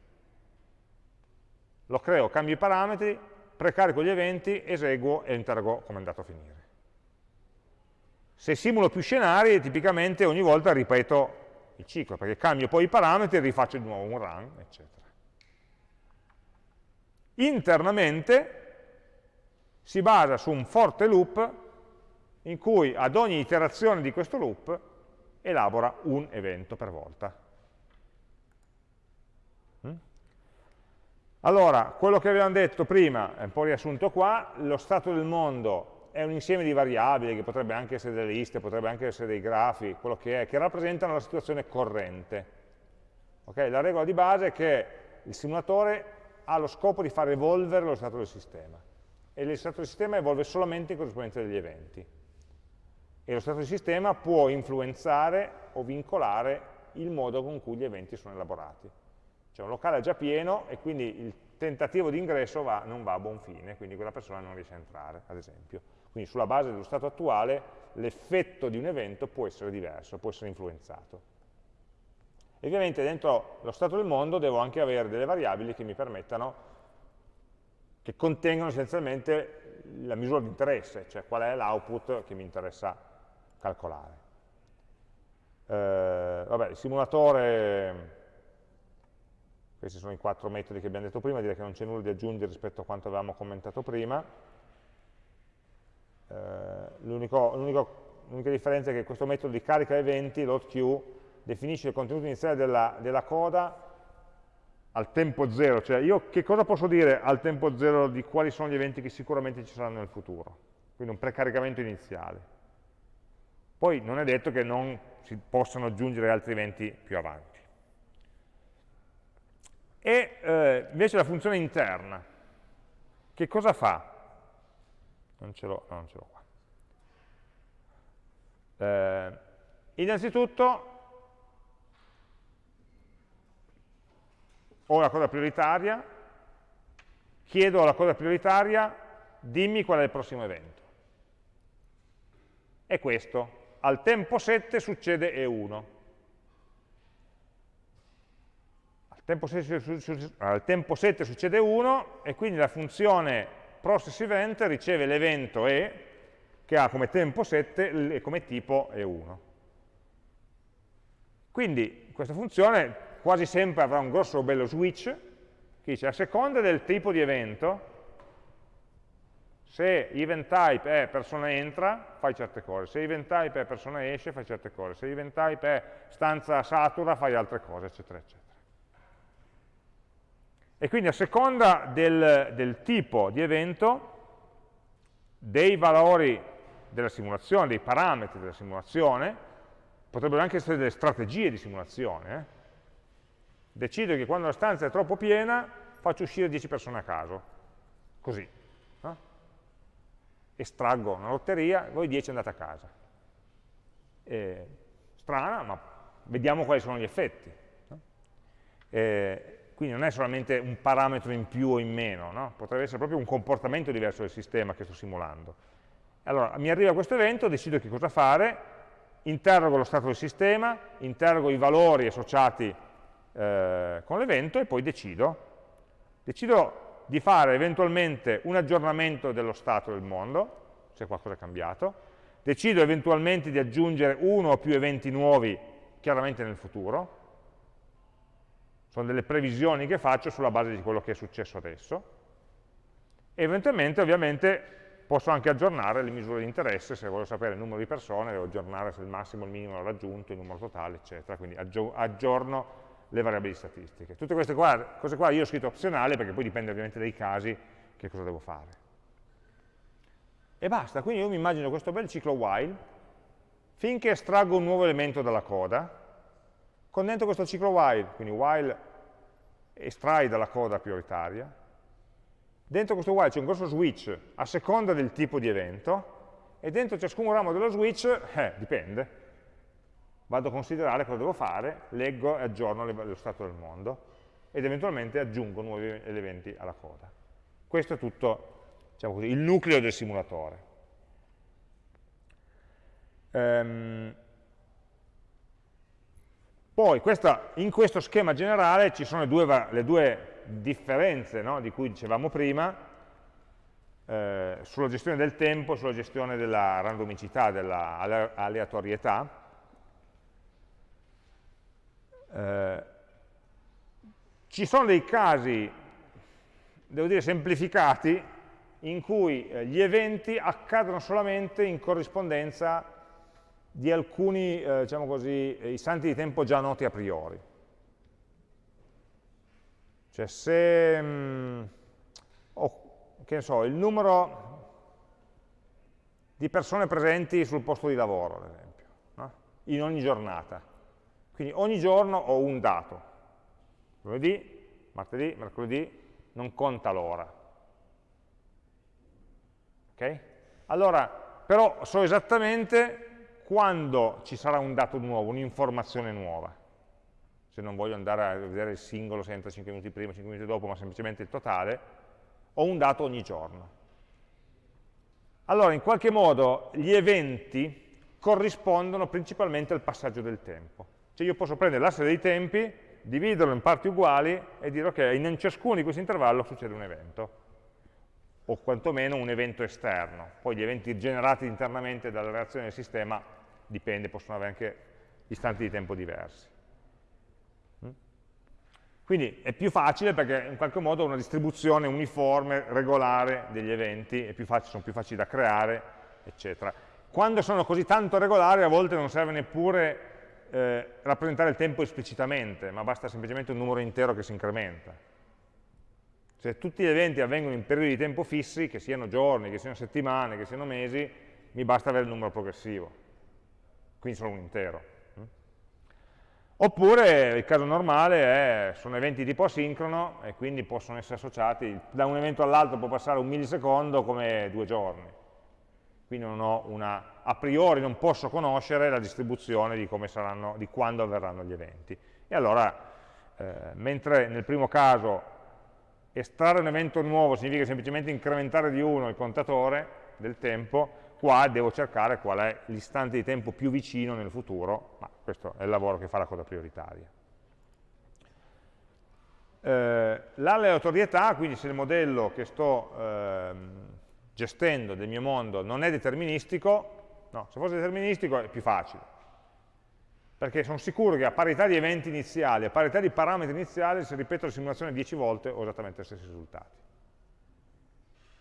Lo creo, cambio i parametri, precarico gli eventi, eseguo e interrogo come è andato a finire. Se simulo più scenari, tipicamente ogni volta ripeto il ciclo, perché cambio poi i parametri e rifaccio di nuovo un run, eccetera. Internamente si basa su un forte loop in cui ad ogni iterazione di questo loop elabora un evento per volta. Mm? Allora, quello che avevamo detto prima, è un po' riassunto qua, lo stato del mondo è un insieme di variabili, che potrebbe anche essere delle liste, potrebbe anche essere dei grafi, quello che è, che rappresentano la situazione corrente. Okay? La regola di base è che il simulatore ha lo scopo di far evolvere lo stato del sistema e lo stato del sistema evolve solamente in corrispondenza degli eventi e lo stato del sistema può influenzare o vincolare il modo con cui gli eventi sono elaborati. Cioè un locale è già pieno e quindi il tentativo di ingresso va, non va a buon fine, quindi quella persona non riesce a entrare, ad esempio. Quindi sulla base dello stato attuale l'effetto di un evento può essere diverso, può essere influenzato. E ovviamente dentro lo stato del mondo devo anche avere delle variabili che mi permettano, che contengono essenzialmente la misura di interesse, cioè qual è l'output che mi interessa calcolare. Eh, vabbè, il simulatore, questi sono i quattro metodi che abbiamo detto prima, direi che non c'è nulla di aggiungere rispetto a quanto avevamo commentato prima. Eh, L'unica differenza è che questo metodo di carica eventi, loadQ, definisce il contenuto iniziale della, della coda al tempo zero, cioè io che cosa posso dire al tempo zero di quali sono gli eventi che sicuramente ci saranno nel futuro? Quindi un precaricamento iniziale. Poi non è detto che non si possano aggiungere altri eventi più avanti. E eh, invece la funzione interna, che cosa fa? Non ce l'ho no, qua. Eh, innanzitutto ho la coda prioritaria, chiedo alla coda prioritaria dimmi qual è il prossimo evento. È questo, al tempo 7 succede E1. Al tempo 7, al tempo 7 succede 1 e quindi la funzione process event riceve l'evento E che ha come tempo 7 e come tipo E1. Quindi questa funzione quasi sempre avrà un grosso bello switch che dice a seconda del tipo di evento, se event type è persona entra, fai certe cose, se event type è persona esce, fai certe cose, se event type è stanza satura, fai altre cose, eccetera, eccetera. E quindi a seconda del, del tipo di evento, dei valori della simulazione, dei parametri della simulazione, potrebbero anche essere delle strategie di simulazione, eh? decido che quando la stanza è troppo piena faccio uscire 10 persone a caso, così. No? Estraggo una lotteria, voi 10 andate a casa. Eh, strana, ma vediamo quali sono gli effetti. Eh, quindi non è solamente un parametro in più o in meno, no? potrebbe essere proprio un comportamento diverso del sistema che sto simulando. Allora, mi arriva questo evento, decido che cosa fare, interrogo lo stato del sistema, interrogo i valori associati eh, con l'evento e poi decido. Decido di fare eventualmente un aggiornamento dello stato del mondo, se qualcosa è cambiato, decido eventualmente di aggiungere uno o più eventi nuovi chiaramente nel futuro, sono delle previsioni che faccio sulla base di quello che è successo adesso, e eventualmente ovviamente posso anche aggiornare le misure di interesse, se voglio sapere il numero di persone, devo aggiornare se il massimo il minimo l'ho raggiunto, il numero totale, eccetera, quindi aggiorno le variabili statistiche. Tutte queste qua, cose qua io ho scritto opzionale perché poi dipende ovviamente dai casi che cosa devo fare. E basta, quindi io mi immagino questo bel ciclo while, finché estraggo un nuovo elemento dalla coda, con dentro questo ciclo while, quindi while estrai dalla coda prioritaria, dentro questo while c'è un grosso switch a seconda del tipo di evento, e dentro ciascun ramo dello switch, eh, dipende, vado a considerare cosa devo fare, leggo e aggiorno lo stato del mondo ed eventualmente aggiungo nuovi elementi alla coda. Questo è tutto diciamo così, il nucleo del simulatore. Ehm, poi questa, in questo schema generale ci sono le due, le due differenze no, di cui dicevamo prima, eh, sulla gestione del tempo e sulla gestione della randomicità, della aleatorietà, Eh, ci sono dei casi, devo dire semplificati, in cui eh, gli eventi accadono solamente in corrispondenza di alcuni, eh, diciamo così, istanti di tempo già noti a priori. Cioè se, mh, mm, oh, che ne so, il numero di persone presenti sul posto di lavoro, ad esempio, no? in ogni giornata. Quindi ogni giorno ho un dato. Lunedì, martedì, mercoledì, non conta l'ora. Ok? Allora, però so esattamente quando ci sarà un dato nuovo, un'informazione nuova. Se non voglio andare a vedere il singolo se entra 5 minuti prima, 5 minuti dopo, ma semplicemente il totale, ho un dato ogni giorno. Allora, in qualche modo, gli eventi corrispondono principalmente al passaggio del tempo. Cioè io posso prendere l'asse dei tempi, dividerlo in parti uguali e dire ok, in ciascuno di questi intervalli succede un evento o quantomeno un evento esterno. Poi gli eventi generati internamente dalla reazione del sistema dipende, possono avere anche istanti di tempo diversi. Mm? Quindi è più facile perché in qualche modo una distribuzione uniforme, regolare degli eventi, facile, sono più facili da creare, eccetera. Quando sono così tanto regolari a volte non serve neppure eh, rappresentare il tempo esplicitamente, ma basta semplicemente un numero intero che si incrementa. Se tutti gli eventi avvengono in periodi di tempo fissi, che siano giorni, che siano settimane, che siano mesi, mi basta avere il numero progressivo, quindi solo un intero. Oppure il caso normale è, sono eventi tipo asincrono e quindi possono essere associati, da un evento all'altro può passare un millisecondo come due giorni. Quindi una, a priori non posso conoscere la distribuzione di, saranno, di quando avverranno gli eventi. E allora, eh, mentre nel primo caso estrarre un evento nuovo significa semplicemente incrementare di uno il contatore del tempo, qua devo cercare qual è l'istante di tempo più vicino nel futuro, ma questo è il lavoro che fa la coda prioritaria. Eh, L'aleatorietà, quindi se il modello che sto eh, gestendo del mio mondo non è deterministico, no, se fosse deterministico è più facile, perché sono sicuro che a parità di eventi iniziali, a parità di parametri iniziali, se ripeto la simulazione 10 volte ho esattamente gli stessi risultati.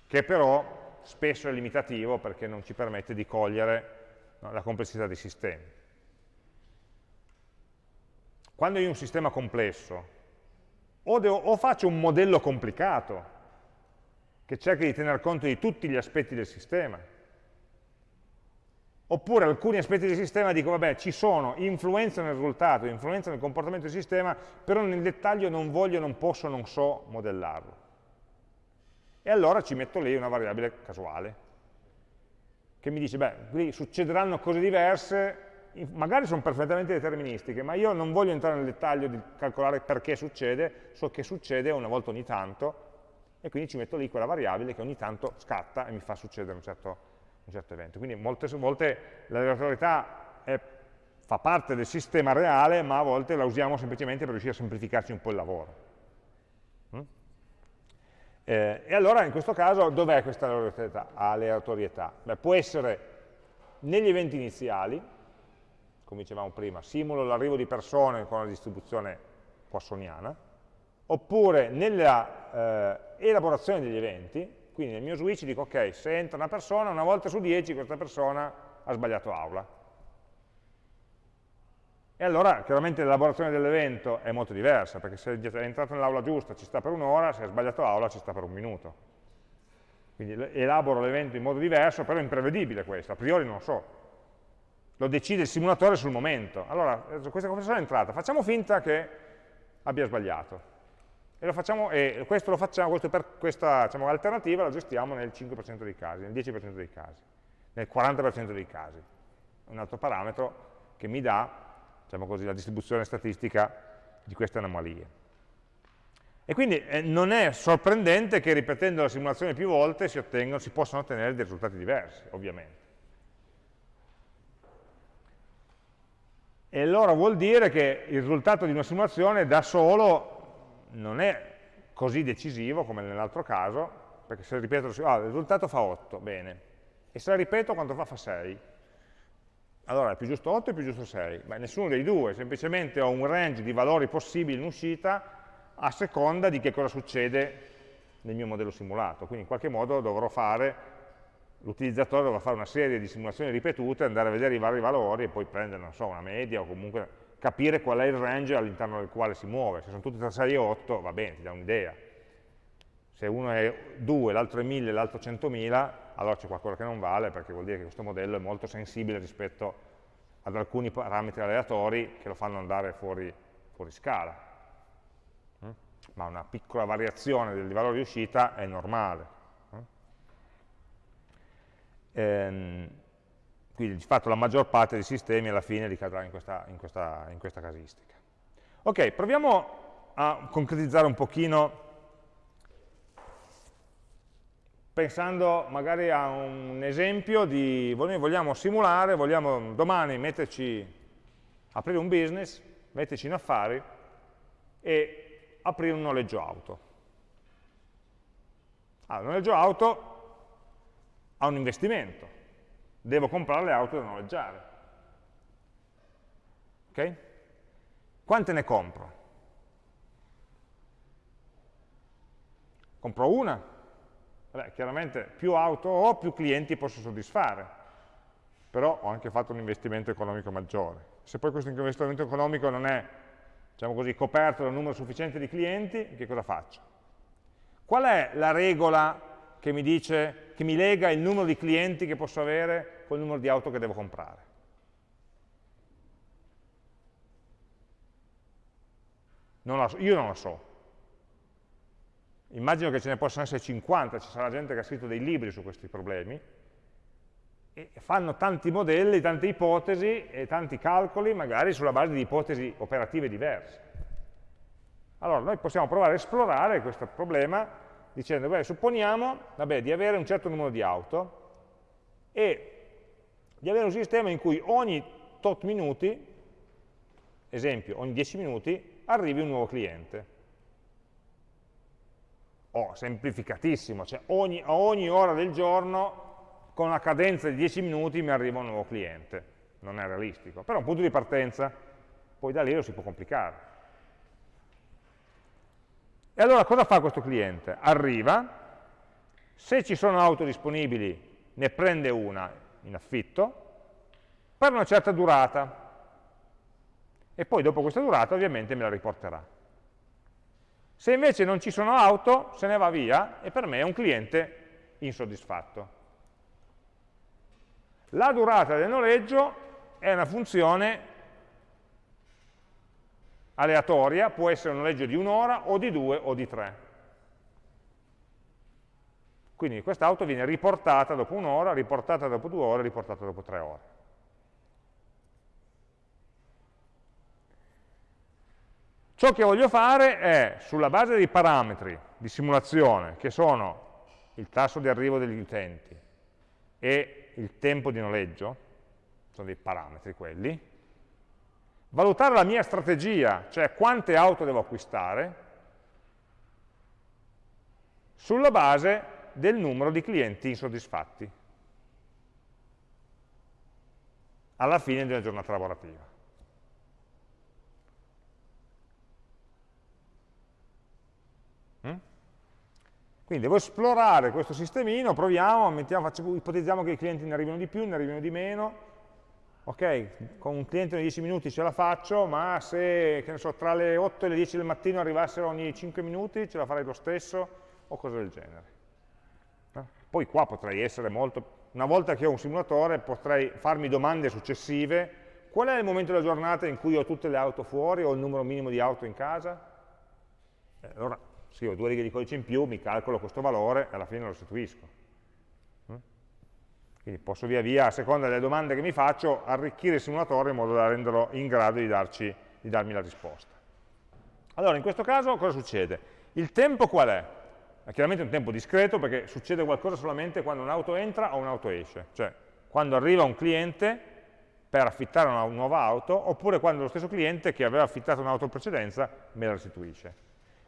Che però spesso è limitativo perché non ci permette di cogliere no, la complessità dei sistemi. Quando io ho un sistema complesso, o, devo, o faccio un modello complicato, che cerchi di tener conto di tutti gli aspetti del sistema, Oppure alcuni aspetti del sistema dico, vabbè, ci sono, influenzano il risultato, influenzano il comportamento del sistema, però nel dettaglio non voglio, non posso, non so modellarlo. E allora ci metto lì una variabile casuale, che mi dice, beh, qui succederanno cose diverse, magari sono perfettamente deterministiche, ma io non voglio entrare nel dettaglio di calcolare perché succede, so che succede una volta ogni tanto, e quindi ci metto lì quella variabile che ogni tanto scatta e mi fa succedere un certo un certo evento. Quindi molte volte l'aleatorietà fa parte del sistema reale, ma a volte la usiamo semplicemente per riuscire a semplificarci un po' il lavoro. Eh, e allora in questo caso dov'è questa aleatorietà? aleatorietà? Beh, può essere negli eventi iniziali, come dicevamo prima, simulo l'arrivo di persone con la distribuzione poissoniana, oppure nella eh, elaborazione degli eventi, quindi nel mio switch dico, ok, se entra una persona, una volta su 10 questa persona ha sbagliato aula. E allora chiaramente l'elaborazione dell'evento è molto diversa, perché se è entrato nell'aula giusta ci sta per un'ora, se è sbagliato aula ci sta per un minuto. Quindi elaboro l'evento in modo diverso, però è imprevedibile questo, a priori non lo so. Lo decide il simulatore sul momento. Allora, questa persona è entrata, facciamo finta che abbia sbagliato. E, facciamo, e questo lo facciamo, per, questa diciamo, alternativa la gestiamo nel 5% dei casi, nel 10% dei casi, nel 40% dei casi. Un altro parametro che mi dà diciamo così, la distribuzione statistica di queste anomalie. E quindi eh, non è sorprendente che ripetendo la simulazione più volte si, si possano ottenere dei risultati diversi, ovviamente. E allora vuol dire che il risultato di una simulazione da solo non è così decisivo come nell'altro caso, perché se ripeto, ah, il risultato fa 8, bene, e se la ripeto quanto fa? Fa 6. Allora è più giusto 8 o più giusto 6? Beh, nessuno dei due, semplicemente ho un range di valori possibili in uscita a seconda di che cosa succede nel mio modello simulato. Quindi in qualche modo dovrò fare, l'utilizzatore dovrà fare una serie di simulazioni ripetute, andare a vedere i vari valori e poi prendere, non so, una media o comunque capire qual è il range all'interno del quale si muove. Se sono tutti tra 6 e 8, va bene, ti dà un'idea. Se uno è 2, l'altro è 1000, l'altro 100.000, allora c'è qualcosa che non vale perché vuol dire che questo modello è molto sensibile rispetto ad alcuni parametri aleatori che lo fanno andare fuori, fuori scala. Mm? Ma una piccola variazione del valore di uscita è normale. Mm? Ehm, quindi di fatto la maggior parte dei sistemi alla fine ricadrà in questa, in questa, in questa casistica. Ok, proviamo a concretizzare un pochino pensando magari a un esempio di, noi vogliamo simulare, vogliamo domani metterci, aprire un business, metterci in affari e aprire un noleggio auto. Allora, il noleggio auto ha un investimento, devo comprare le auto da noleggiare. Ok? Quante ne compro? Compro una, Vabbè, chiaramente più auto ho, più clienti posso soddisfare, però ho anche fatto un investimento economico maggiore. Se poi questo investimento economico non è diciamo così, coperto da un numero sufficiente di clienti, che cosa faccio? Qual è la regola che mi dice, che mi lega il numero di clienti che posso avere col numero di auto che devo comprare? Non so, io non lo so, immagino che ce ne possano essere 50, ci sarà gente che ha scritto dei libri su questi problemi, e fanno tanti modelli, tante ipotesi e tanti calcoli, magari sulla base di ipotesi operative diverse. Allora, noi possiamo provare a esplorare questo problema dicendo, beh, supponiamo vabbè, di avere un certo numero di auto e di avere un sistema in cui ogni tot minuti, esempio, ogni 10 minuti, arrivi un nuovo cliente o semplificatissimo, cioè ogni, a ogni ora del giorno con una cadenza di 10 minuti mi arriva un nuovo cliente. Non è realistico, però è un punto di partenza, poi da lì lo si può complicare. E allora cosa fa questo cliente? Arriva, se ci sono auto disponibili ne prende una in affitto, per una certa durata, e poi dopo questa durata ovviamente me la riporterà. Se invece non ci sono auto, se ne va via e per me è un cliente insoddisfatto. La durata del noleggio è una funzione aleatoria, può essere un noleggio di un'ora o di due o di tre. Quindi quest'auto viene riportata dopo un'ora, riportata dopo due ore, riportata dopo tre ore. Ciò che voglio fare è, sulla base dei parametri di simulazione, che sono il tasso di arrivo degli utenti e il tempo di noleggio, sono dei parametri quelli, valutare la mia strategia, cioè quante auto devo acquistare, sulla base del numero di clienti insoddisfatti alla fine della giornata lavorativa. Quindi devo esplorare questo sistemino, proviamo, mettiamo, facciamo, ipotizziamo che i clienti ne arrivino di più, ne arrivino di meno, ok, con un cliente ogni 10 minuti ce la faccio, ma se so, tra le 8 e le 10 del mattino arrivassero ogni 5 minuti ce la farei lo stesso, o cose del genere. Eh? Poi qua potrei essere molto, una volta che ho un simulatore potrei farmi domande successive, qual è il momento della giornata in cui ho tutte le auto fuori o il numero minimo di auto in casa? Eh, allora ho due righe di codice in più, mi calcolo questo valore e alla fine lo restituisco. Mm? Quindi posso via via, a seconda delle domande che mi faccio, arricchire il simulatore in modo da renderlo in grado di, darci, di darmi la risposta. Allora, in questo caso cosa succede? Il tempo qual è? È chiaramente un tempo discreto perché succede qualcosa solamente quando un'auto entra o un'auto esce, cioè quando arriva un cliente per affittare una nuova auto oppure quando lo stesso cliente che aveva affittato un'auto in precedenza me la restituisce.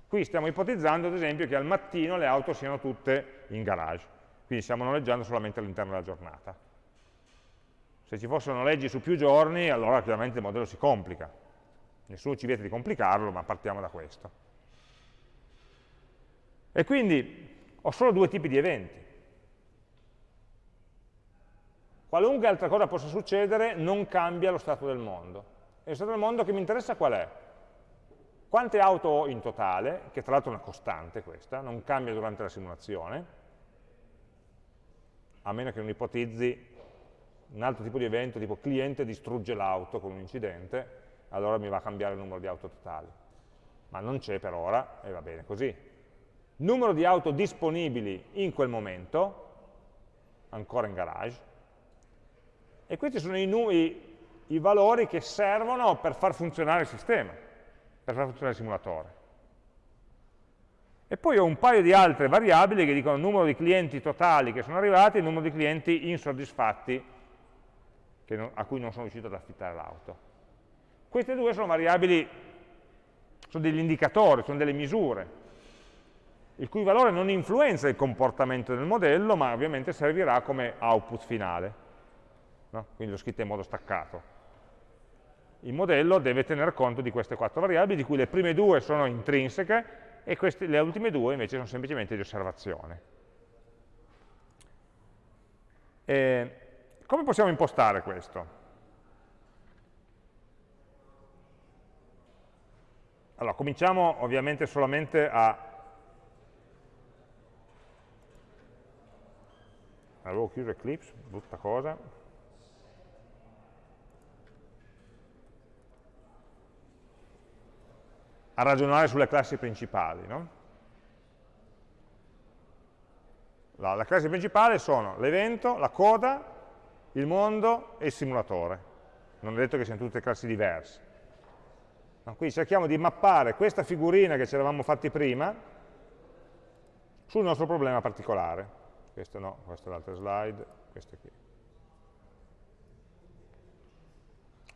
Qui stiamo ipotizzando, ad esempio, che al mattino le auto siano tutte in garage, quindi stiamo noleggiando solamente all'interno della giornata. Se ci fossero leggi su più giorni, allora chiaramente il modello si complica. Nessuno ci vieta di complicarlo, ma partiamo da questo. E quindi ho solo due tipi di eventi. Qualunque altra cosa possa succedere non cambia lo stato del mondo. E lo stato del mondo che mi interessa qual è? Quante auto ho in totale, che tra l'altro è una costante questa, non cambia durante la simulazione, a meno che non ipotizzi un altro tipo di evento, tipo cliente distrugge l'auto con un incidente, allora mi va a cambiare il numero di auto totali. Ma non c'è per ora e va bene così. Numero di auto disponibili in quel momento, ancora in garage, e questi sono i, i, i valori che servono per far funzionare il sistema, per far funzionare il simulatore. E poi ho un paio di altre variabili che dicono numero di clienti totali che sono arrivati e numero di clienti insoddisfatti non, a cui non sono riuscito ad affittare l'auto. Queste due sono variabili, sono degli indicatori, sono delle misure, il cui valore non influenza il comportamento del modello, ma ovviamente servirà come output finale. No? Quindi l'ho scritto in modo staccato. Il modello deve tener conto di queste quattro variabili, di cui le prime due sono intrinseche e queste, le ultime due invece sono semplicemente di osservazione. E come possiamo impostare questo? Allora, cominciamo ovviamente solamente a... Avevo chiuso Eclipse, brutta cosa. A ragionare sulle classi principali, no? La, la classe principale sono l'evento, la coda il mondo e il simulatore. Non è detto che siano tutte classi diverse. No, quindi cerchiamo di mappare questa figurina che ci eravamo fatti prima sul nostro problema particolare. Questo no, questa è l'altra slide, questa qui.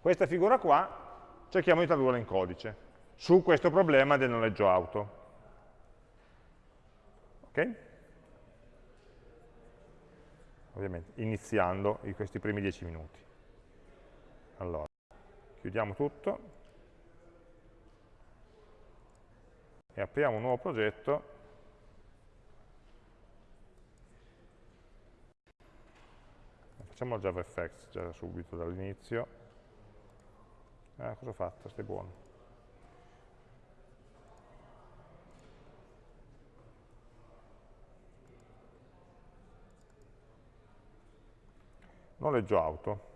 Questa figura qua cerchiamo di tradurla in codice su questo problema del noleggio auto. Ok? ovviamente iniziando in questi primi dieci minuti. Allora, chiudiamo tutto e apriamo un nuovo progetto facciamo JavaFX già subito dall'inizio eh, cosa ho fatto? stai buono noleggio auto.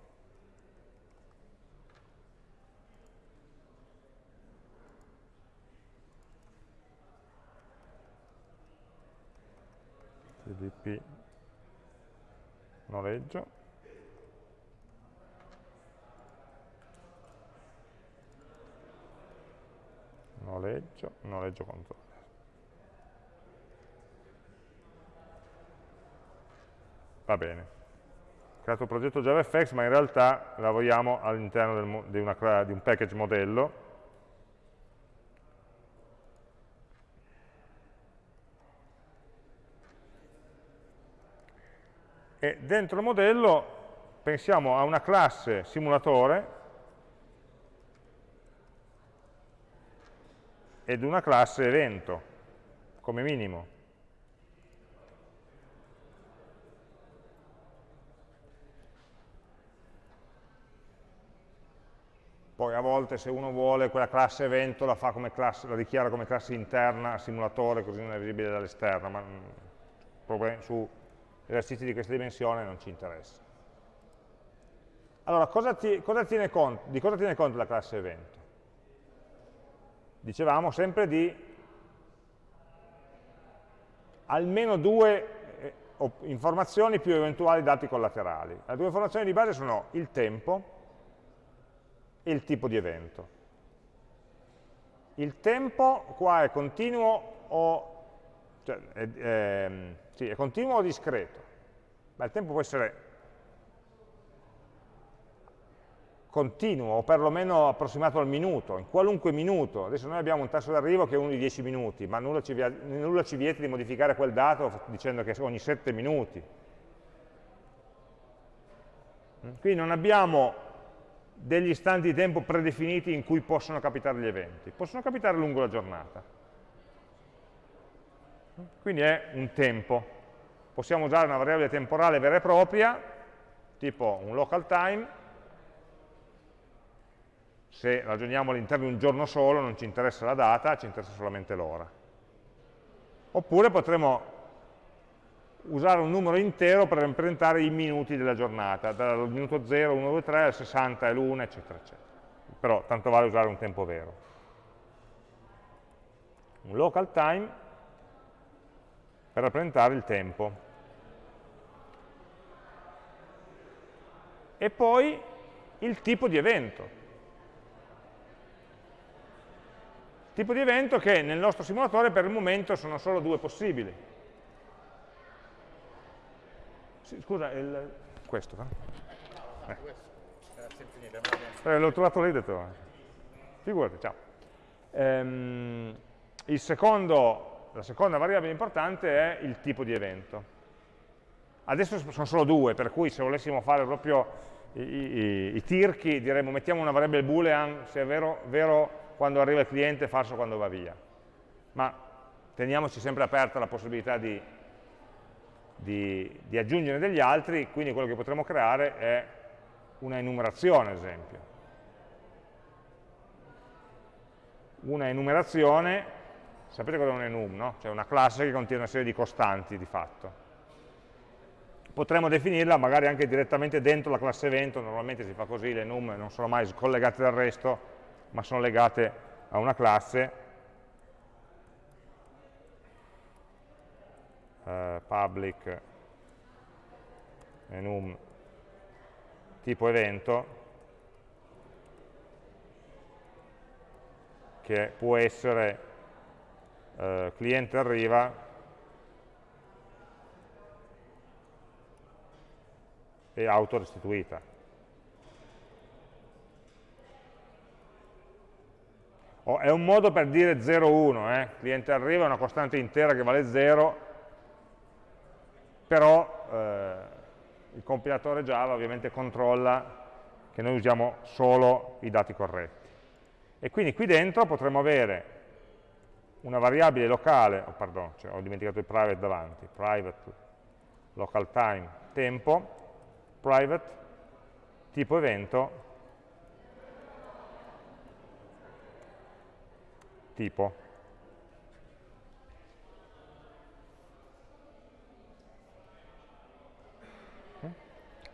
cdp noleggio noleggio, noleggio controller. Va bene creato un progetto JavaFX, ma in realtà lavoriamo all'interno di, di un package modello. E dentro il modello pensiamo a una classe simulatore ed una classe evento, come minimo. Poi a volte se uno vuole quella classe evento la, classe, la dichiara come classe interna al simulatore, così non è visibile dall'esterno, ma mm, su esercizi di questa dimensione non ci interessa. Allora, cosa ti, cosa conto, di cosa tiene conto la classe evento? Dicevamo sempre di almeno due eh, informazioni più eventuali dati collaterali. Le due informazioni di base sono il tempo, e il tipo di evento. Il tempo qua è continuo o, cioè, è, è, sì, è continuo o discreto? Beh, il tempo può essere continuo o perlomeno approssimato al minuto, in qualunque minuto. Adesso noi abbiamo un tasso d'arrivo che è uno di 10 minuti, ma nulla ci, nulla ci vieta di modificare quel dato dicendo che ogni 7 minuti. Quindi non abbiamo degli istanti di tempo predefiniti in cui possono capitare gli eventi, possono capitare lungo la giornata. Quindi è un tempo. Possiamo usare una variabile temporale vera e propria, tipo un local time, se ragioniamo all'interno di un giorno solo non ci interessa la data, ci interessa solamente l'ora. Oppure potremo usare un numero intero per rappresentare i minuti della giornata, dal minuto 0, 1, 2, 3, al 60 e l'1, eccetera, eccetera. Però tanto vale usare un tempo vero. Un local time per rappresentare il tempo. E poi il tipo di evento. Tipo di evento che nel nostro simulatore per il momento sono solo due possibili. Sì, scusa, il... questo. Eh. Eh, L'ho trovato lì e ho detto, figurati, ciao. Ehm, secondo, la seconda variabile importante è il tipo di evento. Adesso sono solo due, per cui se volessimo fare proprio i, i, i tirchi, diremmo mettiamo una variabile boolean se è vero, vero quando arriva il cliente falso quando va via. Ma teniamoci sempre aperta la possibilità di, di, di aggiungere degli altri, quindi quello che potremo creare è una enumerazione, ad esempio. Una enumerazione, sapete cosa è un enum, no? Cioè una classe che contiene una serie di costanti di fatto. Potremmo definirla magari anche direttamente dentro la classe evento, normalmente si fa così, le enum non sono mai collegate dal resto, ma sono legate a una classe uh, public enum tipo evento che può essere uh, cliente arriva e auto restituita Oh, è un modo per dire 0, 1, eh? cliente arriva, è una costante intera che vale 0, però eh, il compilatore Java ovviamente controlla che noi usiamo solo i dati corretti. E quindi qui dentro potremmo avere una variabile locale, oh, pardon, cioè ho dimenticato il private davanti, private local time tempo, private tipo evento tipo.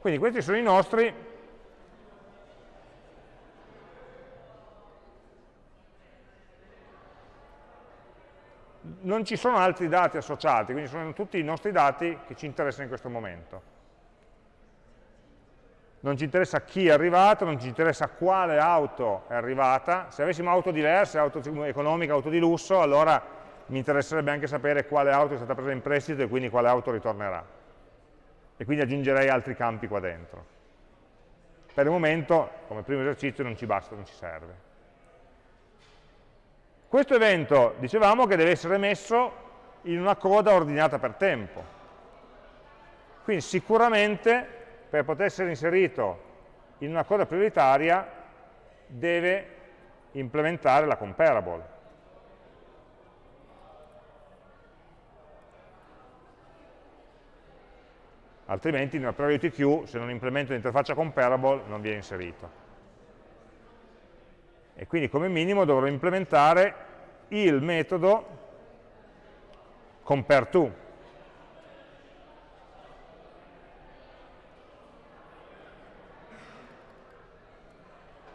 Quindi questi sono i nostri. Non ci sono altri dati associati, quindi sono tutti i nostri dati che ci interessano in questo momento. Non ci interessa chi è arrivato, non ci interessa quale auto è arrivata, se avessimo auto diverse, auto economica, auto di lusso, allora mi interesserebbe anche sapere quale auto è stata presa in prestito e quindi quale auto ritornerà. E quindi aggiungerei altri campi qua dentro. Per il momento, come primo esercizio, non ci basta, non ci serve. Questo evento, dicevamo, che deve essere messo in una coda ordinata per tempo. Quindi sicuramente per poter essere inserito in una coda prioritaria deve implementare la comparable. Altrimenti nella priority queue, se non implemento l'interfaccia comparable, non viene inserito. E quindi come minimo dovrò implementare il metodo compareTo,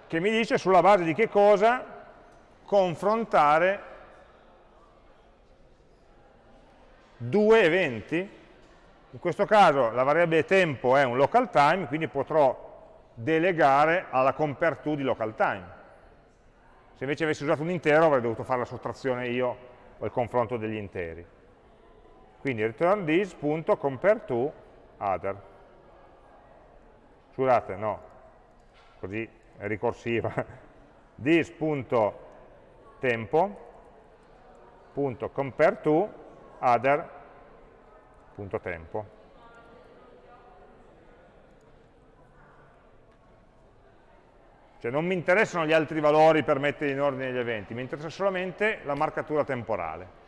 che mi dice sulla base di che cosa confrontare due eventi. In questo caso la variabile tempo è un local time, quindi potrò delegare alla compareTo di local time. Se invece avessi usato un intero avrei dovuto fare la sottrazione io o il confronto degli interi. Quindi return this.compareTo other. Scusate, no, così è ricorsiva, this.tempo.compareTo other.tempo. Cioè non mi interessano gli altri valori per metterli in ordine agli eventi, mi interessa solamente la marcatura temporale.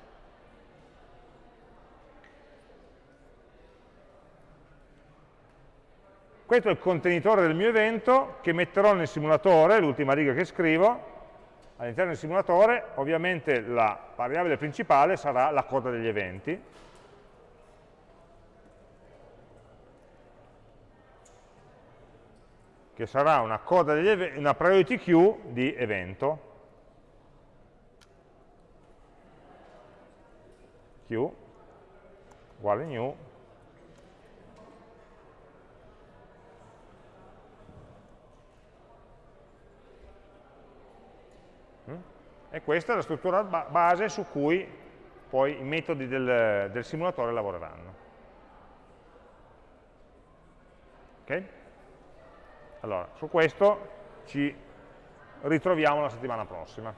Questo è il contenitore del mio evento che metterò nel simulatore, l'ultima riga che scrivo, all'interno del simulatore ovviamente la variabile principale sarà la coda degli eventi, che sarà una, coda degli una priority queue di evento, queue uguale new E questa è la struttura base su cui poi i metodi del, del simulatore lavoreranno. Ok? Allora, su questo ci ritroviamo la settimana prossima.